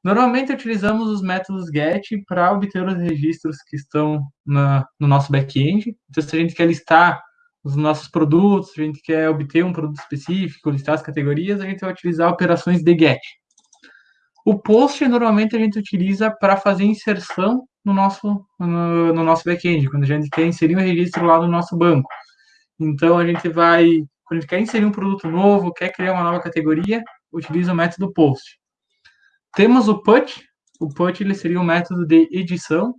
C: Normalmente utilizamos os métodos GET para obter os registros que estão na, no nosso back-end. Então, se a gente quer listar os nossos produtos, a gente quer obter um produto específico, listar as categorias, a gente vai utilizar operações de GET. O post, normalmente, a gente utiliza para fazer inserção no nosso, no, no nosso back-end, quando a gente quer inserir um registro lá no nosso banco. Então, a gente vai, quando a gente quer inserir um produto novo, quer criar uma nova categoria, utiliza o método post. Temos o put. O put ele seria um método de edição.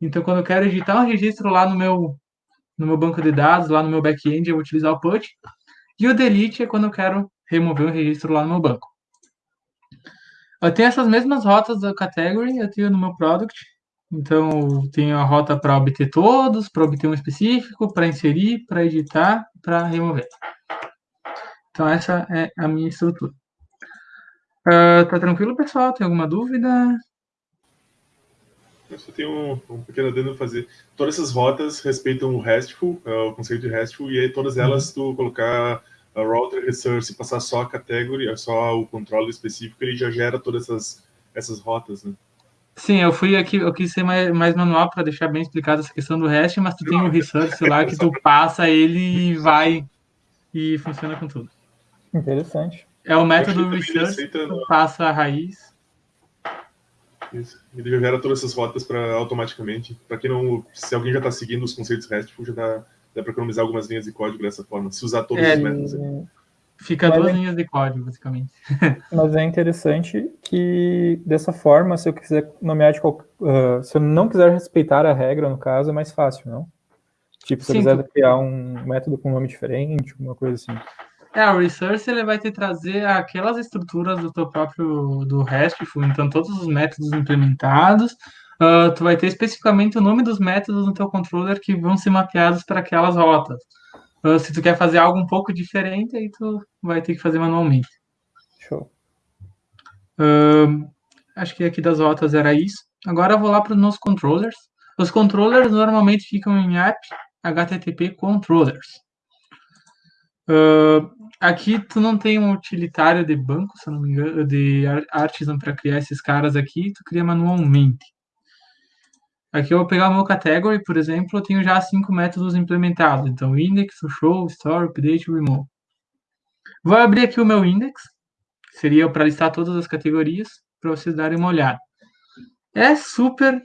C: Então, quando eu quero editar um registro lá no meu, no meu banco de dados, lá no meu back-end, eu vou utilizar o put. E o delete é quando eu quero remover um registro lá no meu banco. Eu tenho essas mesmas rotas da category, eu tenho no meu product. Então, eu tenho a rota para obter todos, para obter um específico, para inserir, para editar, para remover. Então, essa é a minha estrutura. Uh, tá tranquilo, pessoal? Tem alguma dúvida?
B: Eu só tenho um, um pequeno adendo a fazer. Todas essas rotas respeitam o RESTful, uh, o conceito de RESTful, e aí todas uhum. elas, uhum. tu colocar a router resource e passar só a category, só o controle específico, ele já gera todas essas, essas rotas, né?
C: Sim, eu fui aqui, eu quis ser mais, mais manual para deixar bem explicado essa questão do REST, mas tu tem o resource lá que tu passa ele e vai e funciona com tudo.
D: Interessante.
C: É o método research que passa a raiz.
B: Isso. Ele gera todas essas rotas para automaticamente. Para quem não, se alguém já está seguindo os conceitos RESTful, já dá, dá para economizar algumas linhas de código dessa forma, se usar todos é, os métodos.
C: Fica Mas duas é... linhas de código, basicamente.
D: Mas é interessante que, dessa forma, se eu quiser nomear de qual, uh, se eu não quiser respeitar a regra, no caso, é mais fácil, não? Tipo, se Sim, eu quiser tu... criar um método com um nome diferente, uma coisa assim.
C: É, o Resource ele vai te trazer aquelas estruturas do teu próprio do RESTful, então todos os métodos implementados, uh, tu vai ter especificamente o nome dos métodos no teu controller que vão ser mapeados para aquelas rotas. Uh, se tu quer fazer algo um pouco diferente, aí tu vai ter que fazer manualmente.
D: Show.
C: Uh, acho que aqui das rotas era isso. Agora eu vou lá para os meus controllers. Os controllers normalmente ficam em app HTTP controllers. Uh, aqui tu não tem um utilitário de banco, se eu não me engano, de artisan para criar esses caras aqui, tu cria manualmente. Aqui eu vou pegar o meu category, por exemplo, eu tenho já cinco métodos implementados. Então, index, show, store, update, remove. Vou abrir aqui o meu index, seria para listar todas as categorias, para vocês darem uma olhada. É super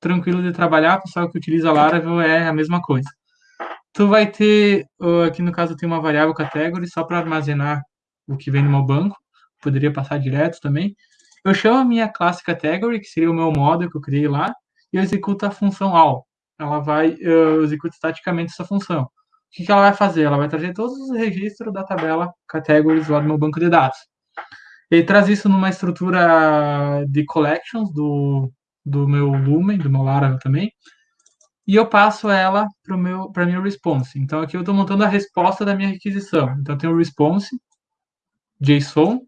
C: tranquilo de trabalhar, pessoal que utiliza Laravel é a mesma coisa tu vai ter, aqui no caso tem uma variável category só para armazenar o que vem no meu banco, poderia passar direto também. Eu chamo a minha classe category, que seria o meu model que eu criei lá, e eu executo a função all. Ela vai, eu executo estaticamente essa função. O que, que ela vai fazer? Ela vai trazer todos os registros da tabela categories lá do meu banco de dados. Ele traz isso numa estrutura de collections do, do meu Lumen, do meu Laravel também, e eu passo ela para meu para minha response. Então aqui eu estou montando a resposta da minha requisição. Então tem o response JSON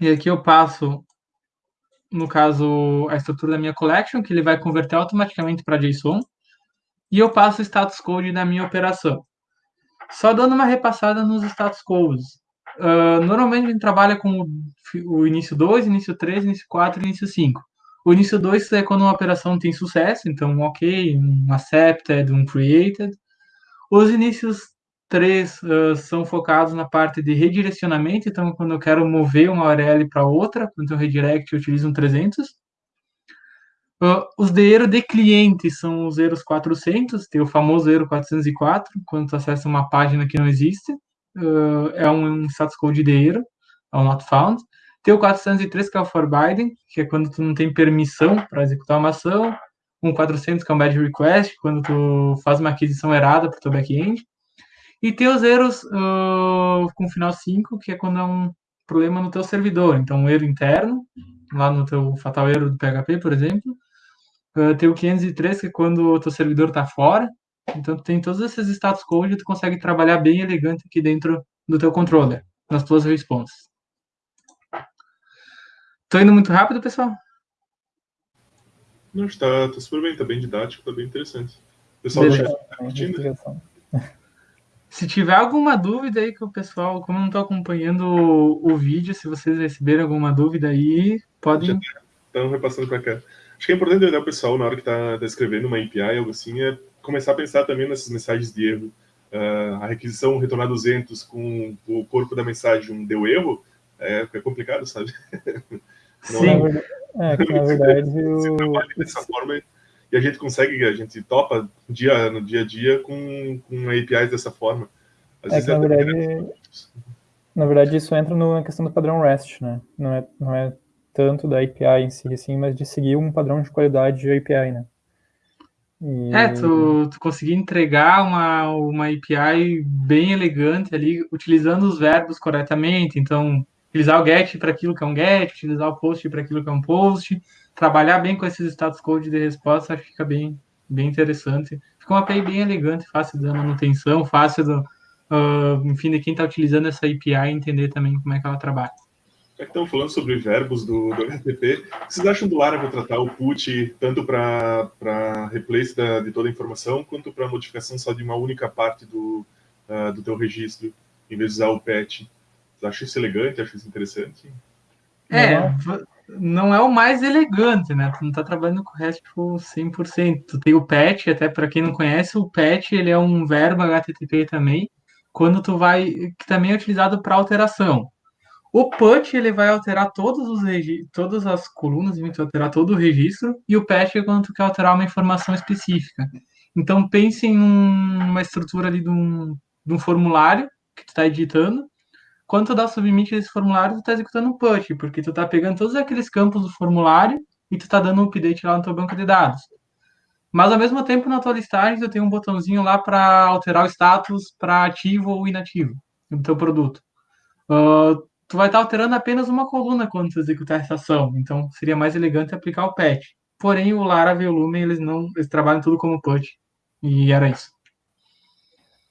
C: e aqui eu passo no caso a estrutura da minha collection que ele vai converter automaticamente para JSON e eu passo o status code da minha operação. Só dando uma repassada nos status codes. uh, normalmente a gente trabalha com o, o início 2, início 3, início 4 e início 5. O início 2 é quando uma operação tem sucesso, então um OK, um accepted, um created. Os inícios 3 uh, são focados na parte de redirecionamento, então quando eu quero mover uma URL para outra, eu redirect, eu utilizo um 300. Uh, os de erro de cliente são os erros 400, tem o famoso erro 404, quando tu acessa uma página que não existe, uh, é um, status code de erro, é o not found. Tem o 403, que é o forbidden, que é quando tu não tem permissão para executar uma ação. Um 400, que é um bad request, quando tu faz uma aquisição errada para o teu back-end. E tem os erros uh, com final 5, que é quando é um problema no teu servidor. Então, um erro interno, lá no teu fatal erro do PHP, por exemplo, Uh, tem o 503, que é quando o teu servidor está fora. Então, tu tem todos esses status code tu consegue trabalhar bem elegante aqui dentro do teu controller, nas tuas responses. Tô indo muito rápido, pessoal?
B: Não, está, tá super bem, tá bem didático, tá bem interessante. pessoal
C: Beleza. tá curtindo. Se tiver alguma dúvida aí que o pessoal, como eu não estou acompanhando o, o, vídeo, se vocês receberem alguma dúvida aí, podem.
B: Estão repassando para cá. Acho que é importante olhar o pessoal na hora que está tá escrevendo uma API, algo assim, é começar a pensar também nessas mensagens de erro. Uh, a requisição retornar 200 com o corpo da mensagem deu erro, é, é complicado, sabe?
D: Sim. é, que na verdade
B: o... trabalha dessa forma e a gente consegue, a gente topa dia, no dia a dia com, com APIs dessa forma.
D: Às é que, na verdade, na verdade, isso entra na questão do padrão REST, né? Não é, não é tanto da API em si, assim, mas de seguir um padrão de qualidade de API, né?
C: E... É, tu, tu conseguir entregar uma, uma API bem elegante ali, utilizando os verbos corretamente, então, utilizar o get para aquilo que é um get, utilizar o post para aquilo que é um post, trabalhar bem com esses status code de resposta, acho que fica bem, bem interessante. Fica uma API bem elegante, fácil da manutenção, fácil do, uh, enfim, de quem está utilizando essa API entender também como é que ela trabalha.
B: Já que estamos falando sobre verbos do, do HTTP, vocês acham do Laravel tratar o put tanto para replace da, de toda a informação, quanto para modificação só de uma única parte do, uh, do teu registro, em vez de usar o patch? Acham isso elegante? Acham isso interessante?
C: É, não é o mais elegante, né? Tu não está trabalhando com o RESTful 100%. Tu tem o patch, até para quem não conhece, o patch ele é um verbo HTTP também, quando tu vai, que também é utilizado para alteração. O put ele vai alterar todos os todas as colunas, ele vai alterar todo o registro, e o patch é quando tu quer alterar uma informação específica. Então pense em uma estrutura ali de um, de um formulário que tu está editando. Quando tu dá submit desse formulário, tu está executando um put, porque tu está pegando todos aqueles campos do formulário e tu está dando um update lá no teu banco de dados. Mas ao mesmo tempo, na tua listagem, tu tem um botãozinho lá para alterar o status para ativo ou inativo do teu produto. Uh, tu vai estar alterando apenas uma coluna quando tu executar essa ação. Então, seria mais elegante aplicar o patch. Porém, o Laravel e o Lumen, eles não, eles trabalham tudo como patch. E era isso.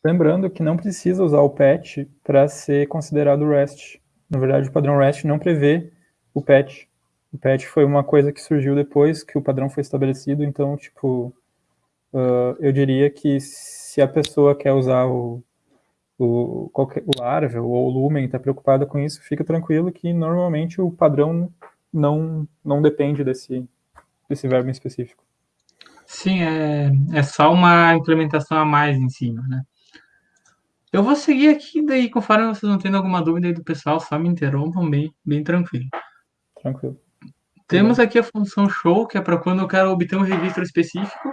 D: Lembrando que não precisa usar o patch para ser considerado REST. Na verdade, o padrão REST não prevê o patch. O patch foi uma coisa que surgiu depois que o padrão foi estabelecido, então, tipo, uh, eu diria que se a pessoa quer usar o, o, qualquer, o ou o Lumen está preocupada com isso, fica tranquilo que normalmente o padrão não, não depende desse, desse verbo em específico.
C: Sim, é, é só uma implementação a mais em cima, né? Eu vou seguir aqui, daí conforme vocês não tendo alguma dúvida aí do pessoal, só me interrompam bem, bem tranquilo.
D: Tranquilo.
C: Temos aqui a função show, que é para quando eu quero obter um registro específico.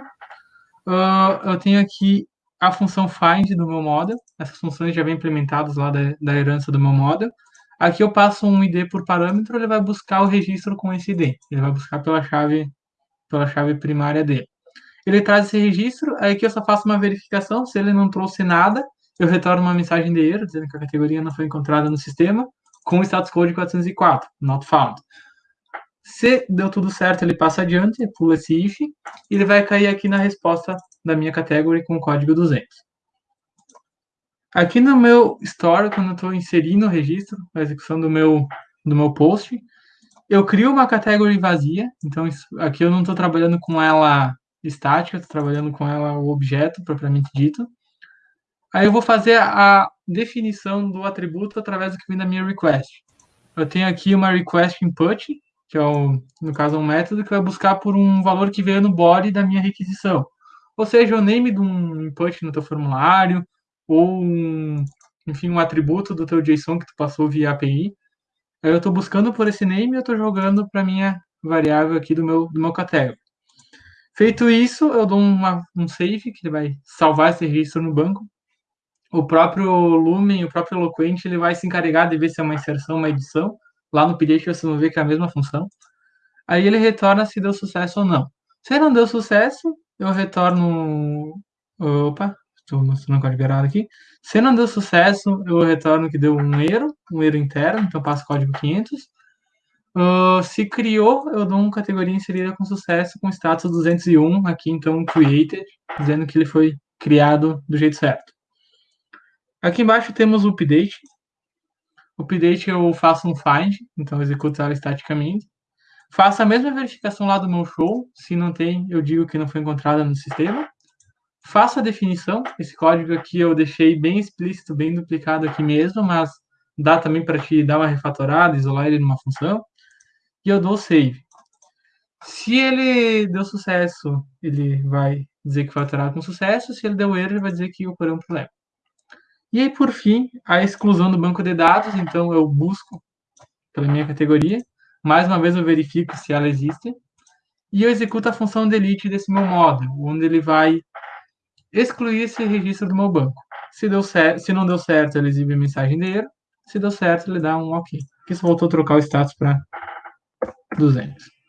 C: Uh, eu tenho aqui a função find do meu model. Essas funções já vêm implementadas lá da, da herança do meu model. Aqui eu passo um ID por parâmetro, ele vai buscar o registro com esse ID. Ele vai buscar pela chave, pela chave primária dele. Ele traz esse registro, aí aqui eu só faço uma verificação. Se ele não trouxe nada, eu retorno uma mensagem de erro, dizendo que a categoria não foi encontrada no sistema, com o status code 404, not found. Se deu tudo certo, ele passa adiante, pula esse if, e ele vai cair aqui na resposta da minha category com o código 200. Aqui no meu store, quando eu estou inserindo o registro, a execução do meu, do meu post, eu crio uma category vazia, então isso, aqui eu não estou trabalhando com ela estática, estou trabalhando com ela o objeto propriamente dito. Aí eu vou fazer a definição do atributo através do que vem da minha request. Eu tenho aqui uma request input, que é, o, no caso, um método que vai buscar por um valor que veio no body da minha requisição. Ou seja, o name de um input no teu formulário, ou um, enfim, um atributo do teu JSON que tu passou via API. Aí eu estou buscando por esse name e eu estou jogando para minha variável aqui do meu, do meu category. Feito isso, eu dou uma, um save, que ele vai salvar esse registro no banco. O próprio Lumen, o próprio Eloquent, ele vai se encarregar de ver se é uma inserção, uma edição. Lá no PDF você vai ver que é a mesma função. Aí ele retorna se deu sucesso ou não. Se não deu sucesso, eu retorno... Opa, estou mostrando código errado aqui. Se não deu sucesso, eu retorno que deu um erro, um erro interno, então passo código 500. Uh, se criou, eu dou uma categoria inserida com sucesso com status 201, aqui então created, dizendo que ele foi criado do jeito certo. Aqui embaixo temos o update. O update eu faço um find, então executo ela estaticamente. Faço a mesma verificação lá do meu show, se não tem, eu digo que não foi encontrada no sistema. Faço a definição, esse código aqui eu deixei bem explícito, bem duplicado aqui mesmo, mas dá também para te dar uma refatorada, isolar ele numa função e eu dou save. Se ele deu sucesso, ele vai dizer que foi alterado com sucesso. Se ele deu erro, ele vai dizer que ocorreu um problema. E aí, por fim, a exclusão do banco de dados. Então, eu busco pela minha categoria. Mais uma vez, eu verifico se ela existe. E eu executo a função delete desse meu módulo, onde ele vai excluir esse registro do meu banco. Se, deu se não deu certo, ele exibe a mensagem de erro. Se deu certo, ele dá um OK. Aqui só voltou a trocar o status para 200.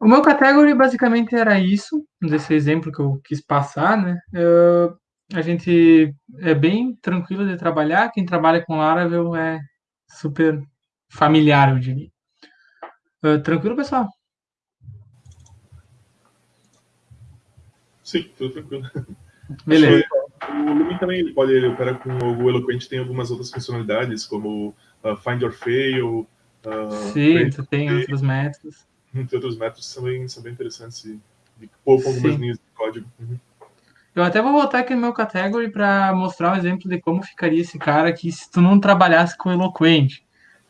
C: O meu category basicamente era isso, desse exemplo que eu quis passar, né? Eu, a gente é bem tranquilo de trabalhar, quem trabalha com Laravel é super familiar, eu diria. Uh, tranquilo, pessoal?
B: Sim, tudo tranquilo.
C: Beleza.
B: O Lumen também ele pode, ele opera com o Eloquent, tem algumas outras funcionalidades, como uh, Find or Fail,
C: Uh, Sim, tu tem outros métodos.
B: Tem outros métodos que são bem, são bem interessantes e, e poupam algumas linhas de código. Uhum.
C: Eu até vou voltar aqui no meu category para mostrar um exemplo de como ficaria esse cara aqui se tu não trabalhasse com o Eloquent.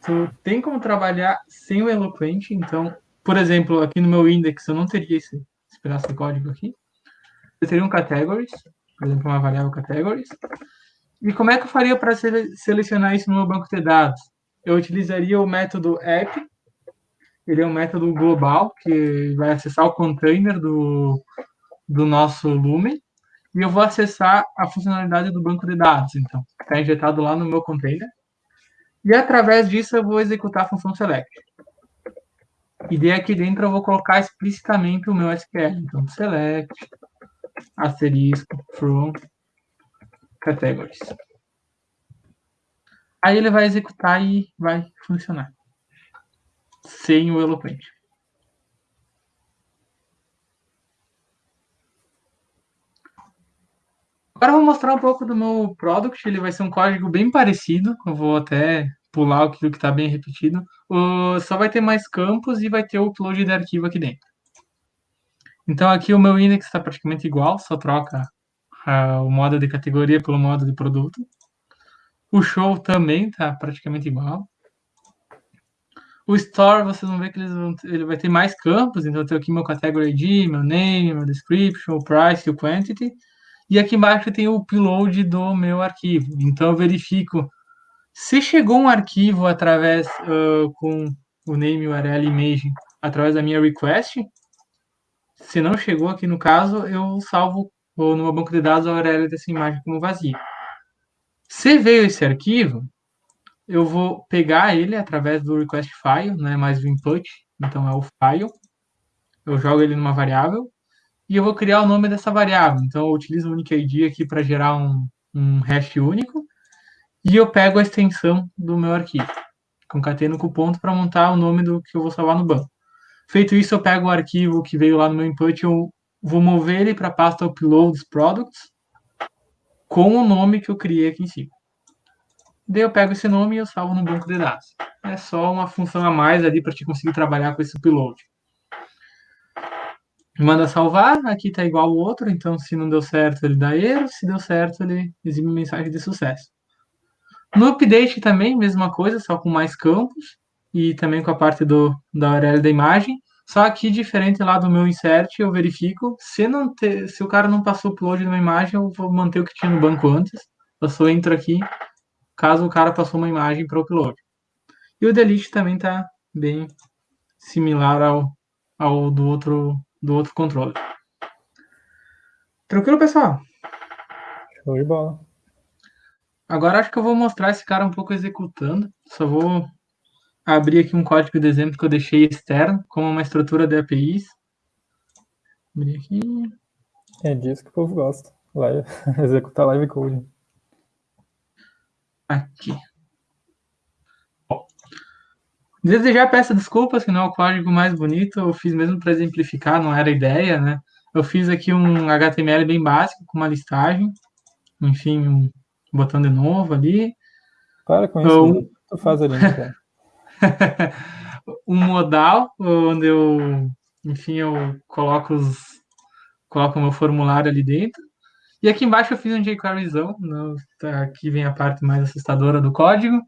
C: Tu tem como trabalhar sem o Eloquent, então, por exemplo, aqui no meu index eu não teria esse, esse pedaço de código aqui. Eu teria um categories, por exemplo, uma variável categories. E como é que eu faria para selecionar isso no meu banco de dados? eu utilizaria o método app. Ele é um método global que vai acessar o container do, do nosso Lumen e eu vou acessar a funcionalidade do banco de dados, então, está injetado lá no meu container. E através disso eu vou executar a função select. E daí aqui dentro eu vou colocar explicitamente o meu SQL. Então, select, asterisco, from, categories. Aí ele vai executar e vai funcionar. Sem o Eloquent. Agora eu vou mostrar um pouco do meu product. Ele vai ser um código bem parecido. Eu vou até pular aquilo que está bem repetido. Só vai ter mais campos e vai ter o upload de arquivo aqui dentro. Então aqui o meu index está praticamente igual, só troca o modo de categoria pelo modo de produto. O show também tá praticamente igual. O store, vocês vão ver que vão, ele vai ter mais campos, então eu tenho aqui meu category ID, meu name, meu description, o price e o quantity. E aqui embaixo tem o upload do meu arquivo. Então eu verifico se chegou um arquivo através uh, com o name, URL, image, através da minha request. Se não chegou aqui no caso, eu salvo no meu banco de dados a URL dessa imagem como vazia. Se veio esse arquivo, eu vou pegar ele através do request file, não é mais o input, então é o file. Eu jogo ele numa variável e eu vou criar o nome dessa variável. Então eu utilizo o unique aqui para gerar um, um hash único e eu pego a extensão do meu arquivo. Concateno com ponto para montar o nome do que eu vou salvar no banco. Feito isso, eu pego o arquivo que veio lá no meu input, eu vou mover ele para a pasta uploads products com o nome que eu criei aqui em cima. Daí eu pego esse nome e eu salvo no banco de dados. É só uma função a mais ali para te conseguir trabalhar com esse upload. Manda salvar, aqui tá igual o outro, então se não deu certo ele dá erro, se deu certo ele exibe mensagem de sucesso. No update também, mesma coisa, só com mais campos e também com a parte do, da URL da imagem. Só aqui, diferente lá do meu insert, eu verifico. Se, não ter, se o cara não passou o upload de uma imagem, eu vou manter o que tinha no banco antes. Eu só entro aqui, caso o cara passou uma imagem para o upload. E o delete também está bem similar ao, ao do outro do outro controle. Tranquilo, pessoal?
D: Show de bola.
C: Agora acho que eu vou mostrar esse cara um pouco executando. Só vou abrir aqui um código de exemplo que eu deixei externo, como uma estrutura de APIs. Abrir aqui.
D: É disso que o povo gosta. Live. Executar live code.
C: Aqui. Desde já peço desculpas que não é o código mais bonito, eu fiz mesmo para exemplificar, não era ideia, né? Eu fiz aqui um HTML bem básico, com uma listagem, enfim, um botão de novo ali.
D: Para com isso, eu... tu faz ali, então.
C: um modal, onde eu, enfim, eu coloco os coloco o meu formulário ali dentro. E aqui embaixo eu fiz um jQueryzão, né? Tá, aqui vem a parte mais assustadora do código.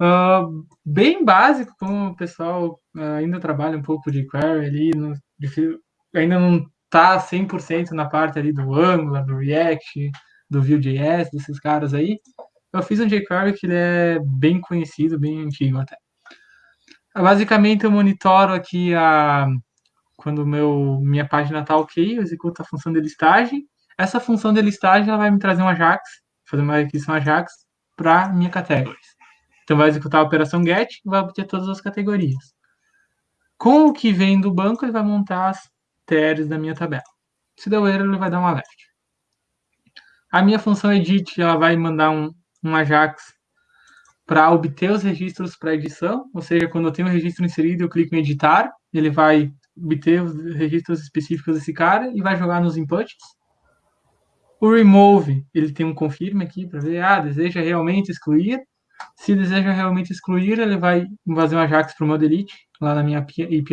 C: Uh, bem básico, como o pessoal uh, ainda trabalha um pouco de query ali, no, ainda não está 100% na parte ali do Angular, do React, do Vue.js, desses caras aí. Eu fiz um jQuery que ele é bem conhecido, bem antigo até. Basicamente, eu monitoro aqui a quando meu minha página está ok, eu executo a função de listagem. Essa função de listagem ela vai me trazer um Ajax, fazer uma requisição Ajax para minha categories. Então, vai executar a operação get e vai obter todas as categorias. Com o que vem do banco, ele vai montar as TRs da minha tabela. Se deu erro, ele vai dar um left. A minha função edit, ela vai mandar um, um Ajax para obter os registros para edição, ou seja, quando eu tenho um registro inserido, eu clico em editar, ele vai obter os registros específicos desse cara e vai jogar nos inputs. O remove, ele tem um confirme aqui para ver, ah, deseja realmente excluir. Se deseja realmente excluir, ele vai fazer um Ajax para o meu delete, lá na minha API.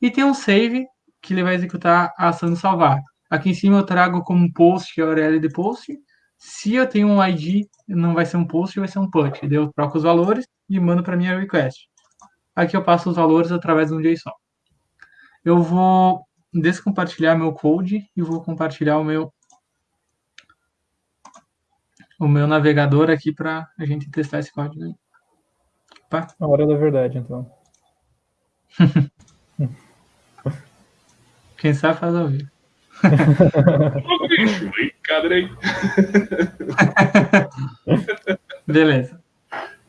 C: E tem um save, que ele vai executar a ação de salvar. Aqui em cima eu trago como post a URL de post. Se eu tenho um ID, não vai ser um post, vai ser um put. Eu troco os valores e mando para minha request. Aqui eu passo os valores através de um JSON. Eu vou descompartilhar meu code e vou compartilhar o meu o meu navegador aqui para a gente testar esse código aí.
D: Opa. A hora da verdade, então.
C: Quem sabe faz ao vivo. Beleza.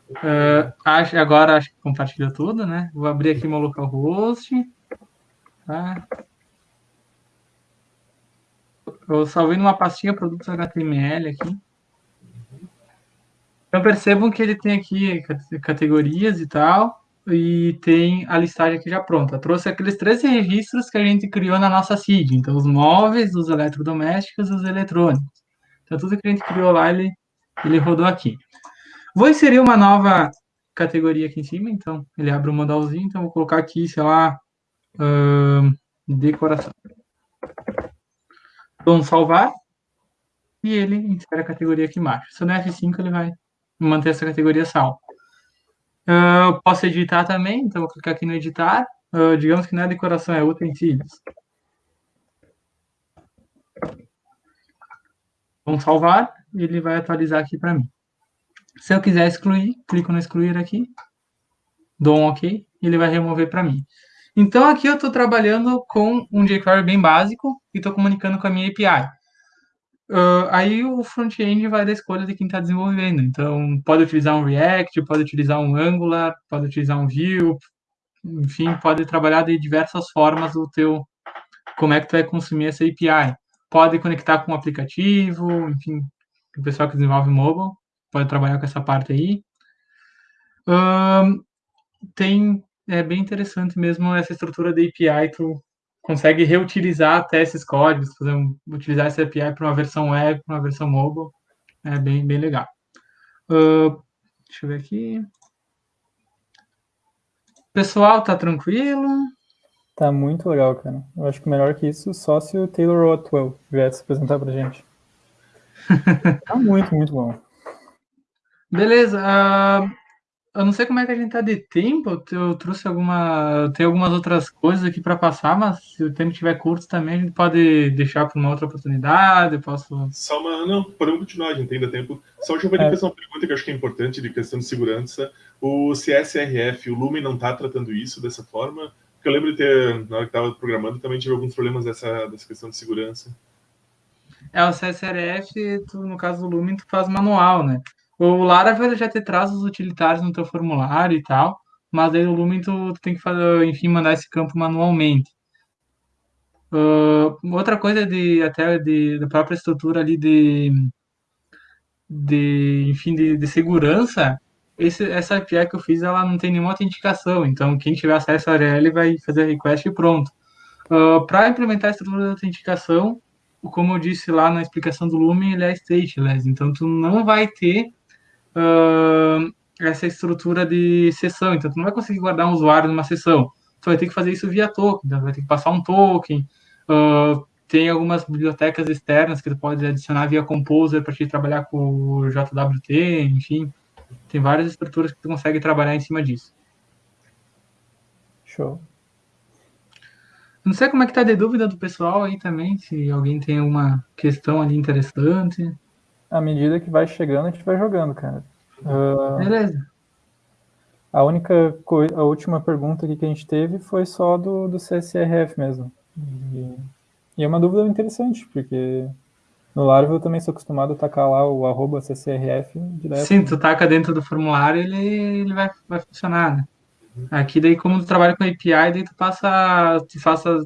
C: Uh, acho, agora acho que compartilhou tudo, né? Vou abrir aqui meu localhost. Tá? Eu salvei numa pastinha produtos HTML aqui. Então percebam que ele tem aqui categorias e tal, e tem a listagem aqui já pronta. Trouxe aqueles 13 registros que a gente criou na nossa seed. Então, os móveis, os eletrodomésticos, os eletrônicos. Então, tudo que a gente criou lá, ele, ele rodou aqui. Vou inserir uma nova categoria aqui em cima. Então, ele abre um modalzinho. Então, vou colocar aqui, sei lá, decoração. Vamos salvar. E ele insere a categoria aqui embaixo. Se eu der F5, ele vai manter essa categoria salva. Uh, posso editar também, então vou clicar aqui no editar. Uh, digamos que não é decoração, é utensílios. Vamos salvar ele vai atualizar aqui para mim. Se eu quiser excluir, clico no excluir aqui, dou um OK, ele vai remover para mim. Então aqui eu estou trabalhando com um jQuery bem básico e estou comunicando com a minha API. Uh, aí o front-end vai da escolha de quem está desenvolvendo. Então, pode utilizar um React, pode utilizar um Angular, pode utilizar um Vue, enfim, pode trabalhar de diversas formas o teu, como é que tu vai consumir essa API. Pode conectar com um aplicativo, enfim, o pessoal que desenvolve mobile pode trabalhar com essa parte aí. Uh, tem, é bem interessante mesmo essa estrutura da API, tu consegue reutilizar até esses códigos, fazer um, utilizar essa API para uma versão web, para uma versão mobile. É bem, bem legal. Uh, deixa eu ver aqui. Pessoal, tá tranquilo?
D: Tá muito legal, cara. Eu acho que melhor que isso, só se o Taylor Otwell viesse apresentar pra gente. tá muito, muito bom.
C: Beleza. Uh, eu não sei como é que a gente tá de tempo. Eu trouxe alguma. Tem algumas outras coisas aqui para passar, mas se o tempo estiver curto também, a gente pode deixar para uma outra oportunidade. Eu posso.
B: Só uma. Não, podemos continuar, a gente ainda tempo. Só deixa eu fazer é. uma pergunta que eu acho que é importante de questão de segurança. O CSRF, o Lumen não está tratando isso dessa forma? Porque eu lembro de ter, na hora que estava programando, também tive alguns problemas dessa, dessa questão de segurança.
C: É, o CSRF, tu, no caso do Lumen, tu faz manual, né? O Laravel já te traz os utilitários no teu formulário e tal, mas aí o Lumen tu, tu tem que fazer, enfim, mandar esse campo manualmente. Uh, outra coisa de até de, da própria estrutura ali de, de enfim, de, de segurança esse, essa API que eu fiz, ela não tem nenhuma autenticação, então quem tiver acesso à URL vai fazer request e pronto. Uh, Para implementar a estrutura de autenticação, como eu disse lá na explicação do Lumen, ele é stateless, então tu não vai ter uh, essa estrutura de sessão, então tu não vai conseguir guardar um usuário numa sessão, tu vai ter que fazer isso via token, então vai ter que passar um token, uh, tem algumas bibliotecas externas que tu pode adicionar via Composer para te trabalhar com o JWT, enfim, tem várias estruturas que tu consegue trabalhar em cima disso.
D: Show.
C: Não sei como é que tá de dúvida do pessoal aí também, se alguém tem alguma questão ali interessante.
D: À medida que vai chegando, a gente vai jogando, cara.
C: Uh, Beleza.
D: A única coisa, a última pergunta aqui que a gente teve foi só do, do CSRF mesmo. E, e é uma dúvida interessante, porque no Laravel eu também sou acostumado a tacar lá o arroba CCRF
C: direto. Sim, tu taca dentro do formulário ele, ele vai, vai funcionar, né? Aqui daí, como tu trabalha com API, daí tu passa, tu faça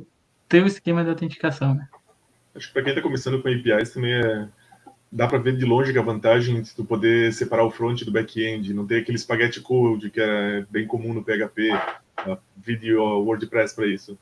C: teu esquema de autenticação, né?
B: Acho que para quem está começando com APIs também é, dá para ver de longe que a vantagem de tu poder separar o front do back-end, não ter aquele spaghetti code que é bem comum no PHP, uh, vídeo WordPress para isso.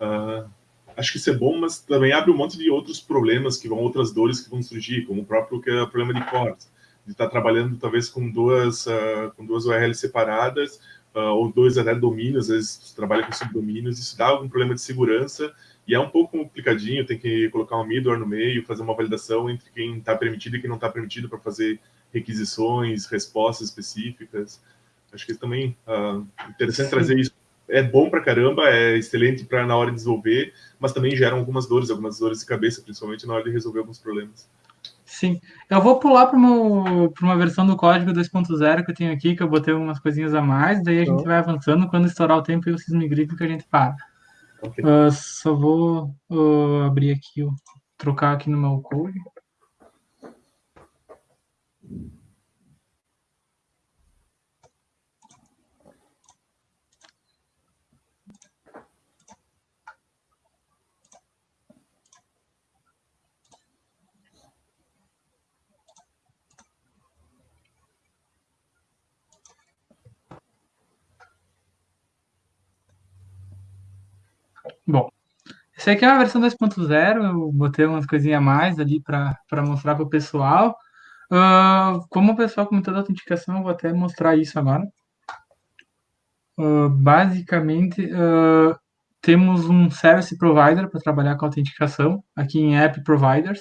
B: Uh, acho que isso é bom, mas também abre um monte de outros problemas que vão, outras dores que vão surgir, como o próprio que é o problema de cortes, de estar tá trabalhando talvez com duas, uh, com duas URLs separadas, ou dois até domínios, às vezes você trabalha com subdomínios, isso dá algum problema de segurança, e é um pouco complicadinho, tem que colocar um middleware no meio, fazer uma validação entre quem está permitido e quem não está permitido para fazer requisições, respostas específicas. Acho que é também uh, interessante Sim. trazer isso é bom para caramba, é excelente para na hora de desenvolver, mas também geram algumas dores, algumas dores de cabeça, principalmente na hora de resolver alguns problemas.
C: Sim, eu vou pular para uma, uma versão do código 2.0 que eu tenho aqui, que eu botei algumas coisinhas a mais, daí a gente vai avançando, quando estourar o tempo e vocês me gritam que a gente para. Uh, só vou uh, abrir aqui, trocar aqui no meu code. Bom, essa aqui é uma versão 2.0, eu botei umas coisinhas a mais ali para mostrar para o pessoal. Uh, como o pessoal comentou da autenticação, eu vou até mostrar isso agora. Uh, basicamente, uh, temos um Service Provider para trabalhar com autenticação, aqui em App Providers.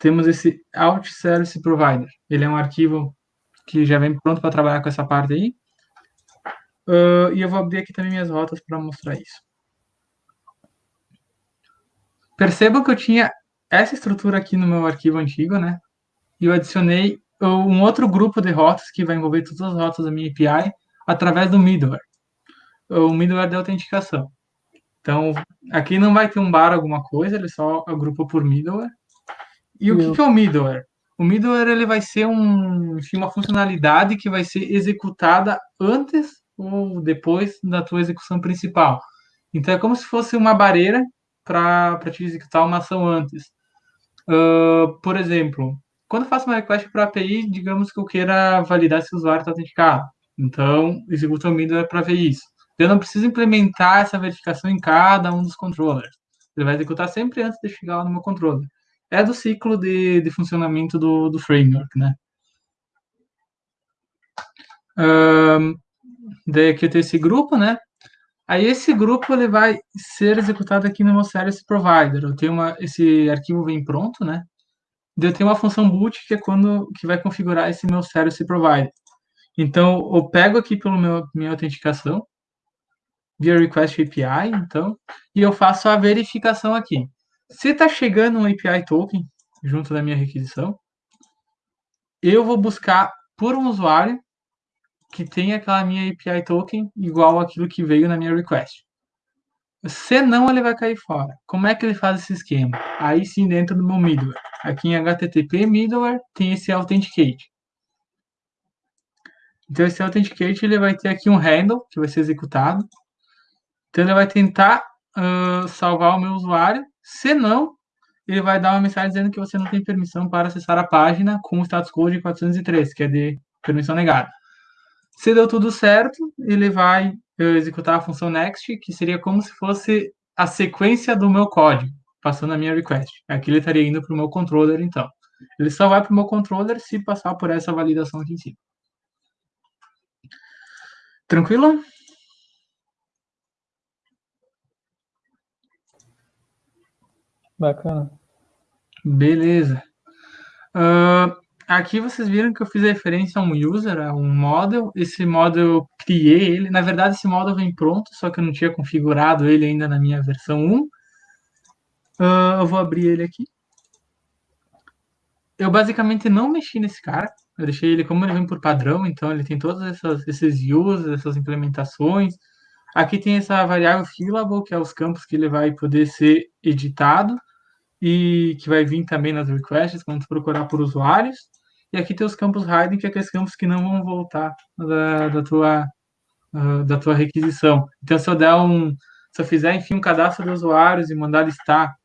C: Temos esse Out Service Provider. Ele é um arquivo que já vem pronto para trabalhar com essa parte aí. e eu vou abrir aqui também minhas rotas para mostrar isso. Perceba que eu tinha essa estrutura aqui no meu arquivo antigo, né? E eu adicionei um outro grupo de rotas que vai envolver todas as rotas da minha API através do middleware. O middleware de autenticação. Então, aqui não vai ter um bar alguma coisa, ele só agrupa por middleware. E o que, que, é o middleware? O middleware ele vai ser um, uma funcionalidade que vai ser executada antes ou depois da tua execução principal. Então, é como se fosse uma barreira para te executar uma ação antes. Uh, por exemplo, quando eu faço uma request para a API, digamos que eu queira validar se o usuário está autenticado. Então, executa o middleware para ver isso. Eu não preciso implementar essa verificação em cada um dos controllers. Ele vai executar sempre antes de chegar lá no meu controller. É do ciclo de, de funcionamento do, do framework, né? Um, daí aqui eu tenho esse grupo, né? Aí esse grupo ele vai ser executado aqui no meu service provider. Eu tenho uma, esse arquivo vem pronto, né? Eu tenho uma função boot que é quando que vai configurar esse meu service provider. Então eu pego aqui pelo meu minha autenticação via request API, então, e eu faço a verificação aqui. Se está chegando um API token junto da minha requisição, eu vou buscar por um usuário que tem aquela minha API token igual aquilo que veio na minha request. Se não, ele vai cair fora. Como é que ele faz esse esquema? Aí sim, dentro do meu middleware. Aqui em HTTP middleware tem esse authenticate. Então esse authenticate ele vai ter aqui um handle que vai ser executado. Então ele vai tentar uh, salvar o meu usuário. Se não, ele vai dar uma mensagem dizendo que você não tem permissão para acessar a página com o status code 403, que é de permissão negada. Se deu tudo certo, ele vai executar a função next, que seria como se fosse a sequência do meu código, passando a minha request. Aqui ele estaria indo para o meu controller, então. Ele só vai para o meu controller se passar por essa validação aqui em cima. Tranquilo?
D: Bacana.
C: Beleza. Uh, aqui vocês viram que eu fiz referência a um user, a um model. Esse model eu criei ele. Na verdade, esse model vem pronto, só que eu não tinha configurado ele ainda na minha versão 1. Uh, ah, eu vou abrir ele aqui. Eu basicamente não mexi nesse cara. Eu deixei ele como ele vem por padrão, então ele tem todos essas, esses uses, essas implementações. Aqui tem essa variável fillable, que é os campos que ele vai poder ser editado e que vai vir também nas requests quando procurar por usuários. E aqui tem os campos hiding, que é aqueles campos que não vão voltar da, da tua uh, da tua requisição. Então, se eu der um, se eu fizer enfim um cadastro de usuários e mandar listar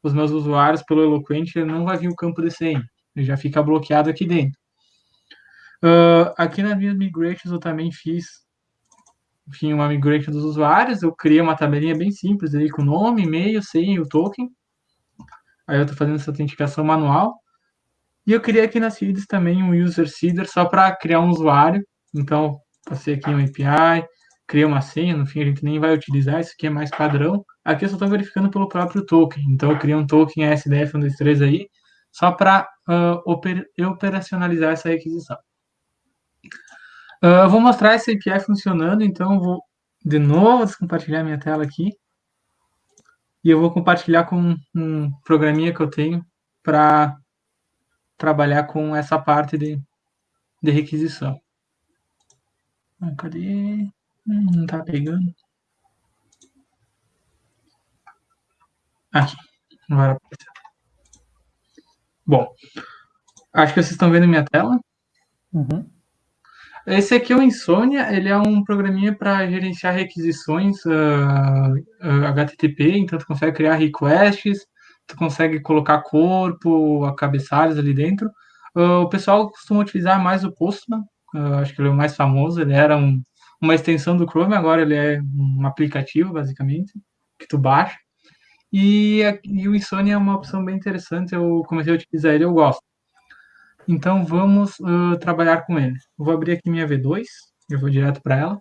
C: os meus usuários pelo Eloquent, não vai vir o campo DCM, ele já fica bloqueado aqui dentro. Uh, aqui nas minhas migrations eu também fiz enfim, uma migration dos usuários, eu criei uma tabelinha bem simples aí com nome, e-mail, senha e o token. Aí eu estou fazendo essa autenticação manual. E eu criei aqui nas feeds também um user seeder só para criar um usuário. Então, passei aqui um API, criei uma senha, no fim a gente nem vai utilizar, isso aqui é mais padrão. Aqui eu só estou verificando pelo próprio token. Então, eu criei um token ASDF123 aí, só para uh, oper operacionalizar essa requisição. Uh, eu vou mostrar esse API funcionando, então vou de novo descompartilhar minha tela aqui. E eu vou compartilhar com um programinha que eu tenho para trabalhar com essa parte de, de requisição. Ah, cadê? Hum, não está pegando. Aqui. Bom, acho que vocês estão vendo minha tela.
D: Uhum.
C: Esse aqui é o Insônia, ele é um programinha para gerenciar requisições uh, uh, HTTP, então tu consegue criar requests, tu consegue colocar corpo, cabeçalhos ali dentro. Uh, o pessoal costuma utilizar mais o Postman, acho que ele é o mais famoso, ele era um, uma extensão do Chrome, agora ele é um aplicativo, basicamente, que tu baixa. E, e o Insônia é uma opção bem interessante, eu comecei a utilizar ele, eu gosto. Então vamos uh, trabalhar com ele. vou abrir aqui minha V2, eu vou direto para ela.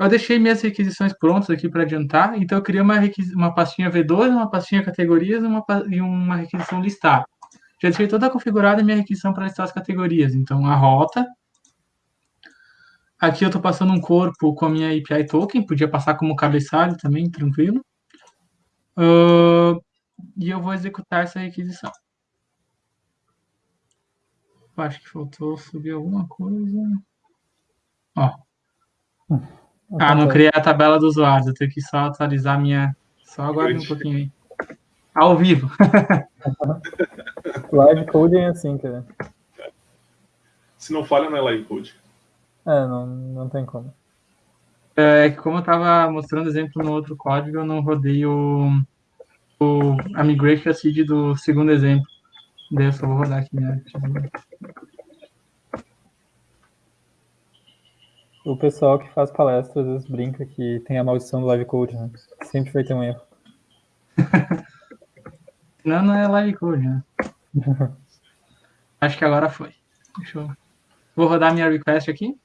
C: Eu deixei minhas requisições prontas aqui para adiantar, então eu criei uma, uma pastinha V2, uma pastinha categorias uma, e uma requisição listada. Já deixei toda configurada a minha requisição para listar as categorias. Então a rota. Aqui eu estou passando um corpo com a minha API token, podia passar como cabeçalho também, tranquilo. Uh, e eu vou executar essa requisição acho que faltou subir alguma coisa. Ó. Ah, não criei a tabela do usuário. Eu tenho que só atualizar minha. Só aguarde um pouquinho aí. Ao vivo.
D: live coding é assim, cara.
B: Se não falha, não é live code.
D: É, não, não tem como.
C: É que como eu estava mostrando exemplo no outro código, eu não rodei o, o a migration seed do segundo exemplo. Daí eu só vou rodar aqui né?
D: O pessoal que faz palestra às vezes brinca que tem a maldição do live code, né? Sempre vai ter um erro.
C: não, não é live code, né? Acho que agora foi. Deixa eu... Vou rodar minha request aqui.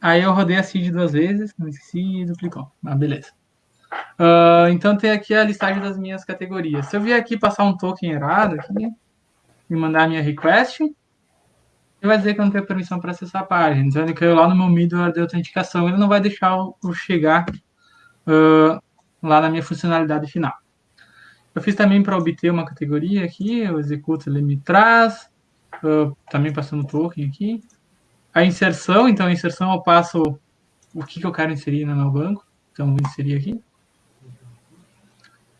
C: Aí eu rodei a seed duas vezes, não esqueci e duplicou. Ah, beleza. Uh, então tem aqui a listagem das minhas categorias. Se eu vier aqui passar um token errado aqui e mandar a minha request, ele vai dizer que eu não tenho permissão para acessar a página. Então ele caiu lá no meu middleware de autenticação, ele não vai deixar eu chegar uh, lá na minha funcionalidade final. Eu fiz também para obter uma categoria aqui, eu executo, ele me traz, uh, também passando token aqui. A inserção, então a inserção eu passo o que, que eu quero inserir no meu banco. Então vou inserir aqui.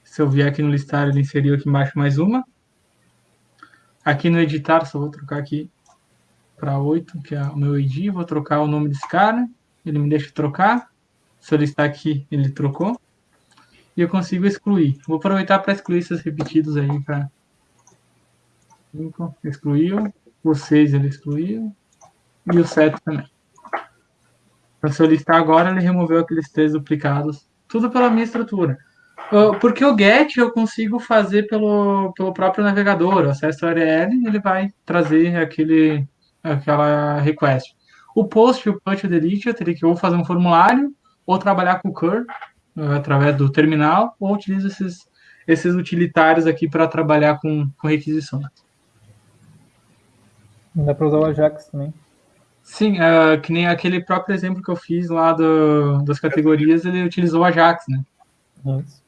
C: Se eu vier aqui no listar, ele inseriu aqui embaixo mais uma. Aqui no editar, só vou trocar aqui para 8, que é o meu ID. Vou trocar o nome desse cara. Ele me deixa trocar. Listar aqui, ele trocou. E eu consigo excluir. Vou aproveitar para excluir esses repetidos aí para 5 excluiu, o 6 ele excluiu, e o 7 também. Para listar agora, ele removeu aqueles três duplicados, tudo pela minha estrutura. Porque o GET eu consigo fazer pelo, pelo próprio navegador, acesso URL, ele vai trazer aquele, aquela request. O post, o punch, o delete, eu teria que ou fazer um formulário, ou trabalhar com o curl, através do terminal, ou utilizo esses, esses utilitários aqui para trabalhar com, com requisições.
D: Dá para usar o Ajax também.
C: Sim, uh, que nem aquele próprio exemplo que eu fiz lá do, das categorias, ele utilizou o Ajax, né? Isso.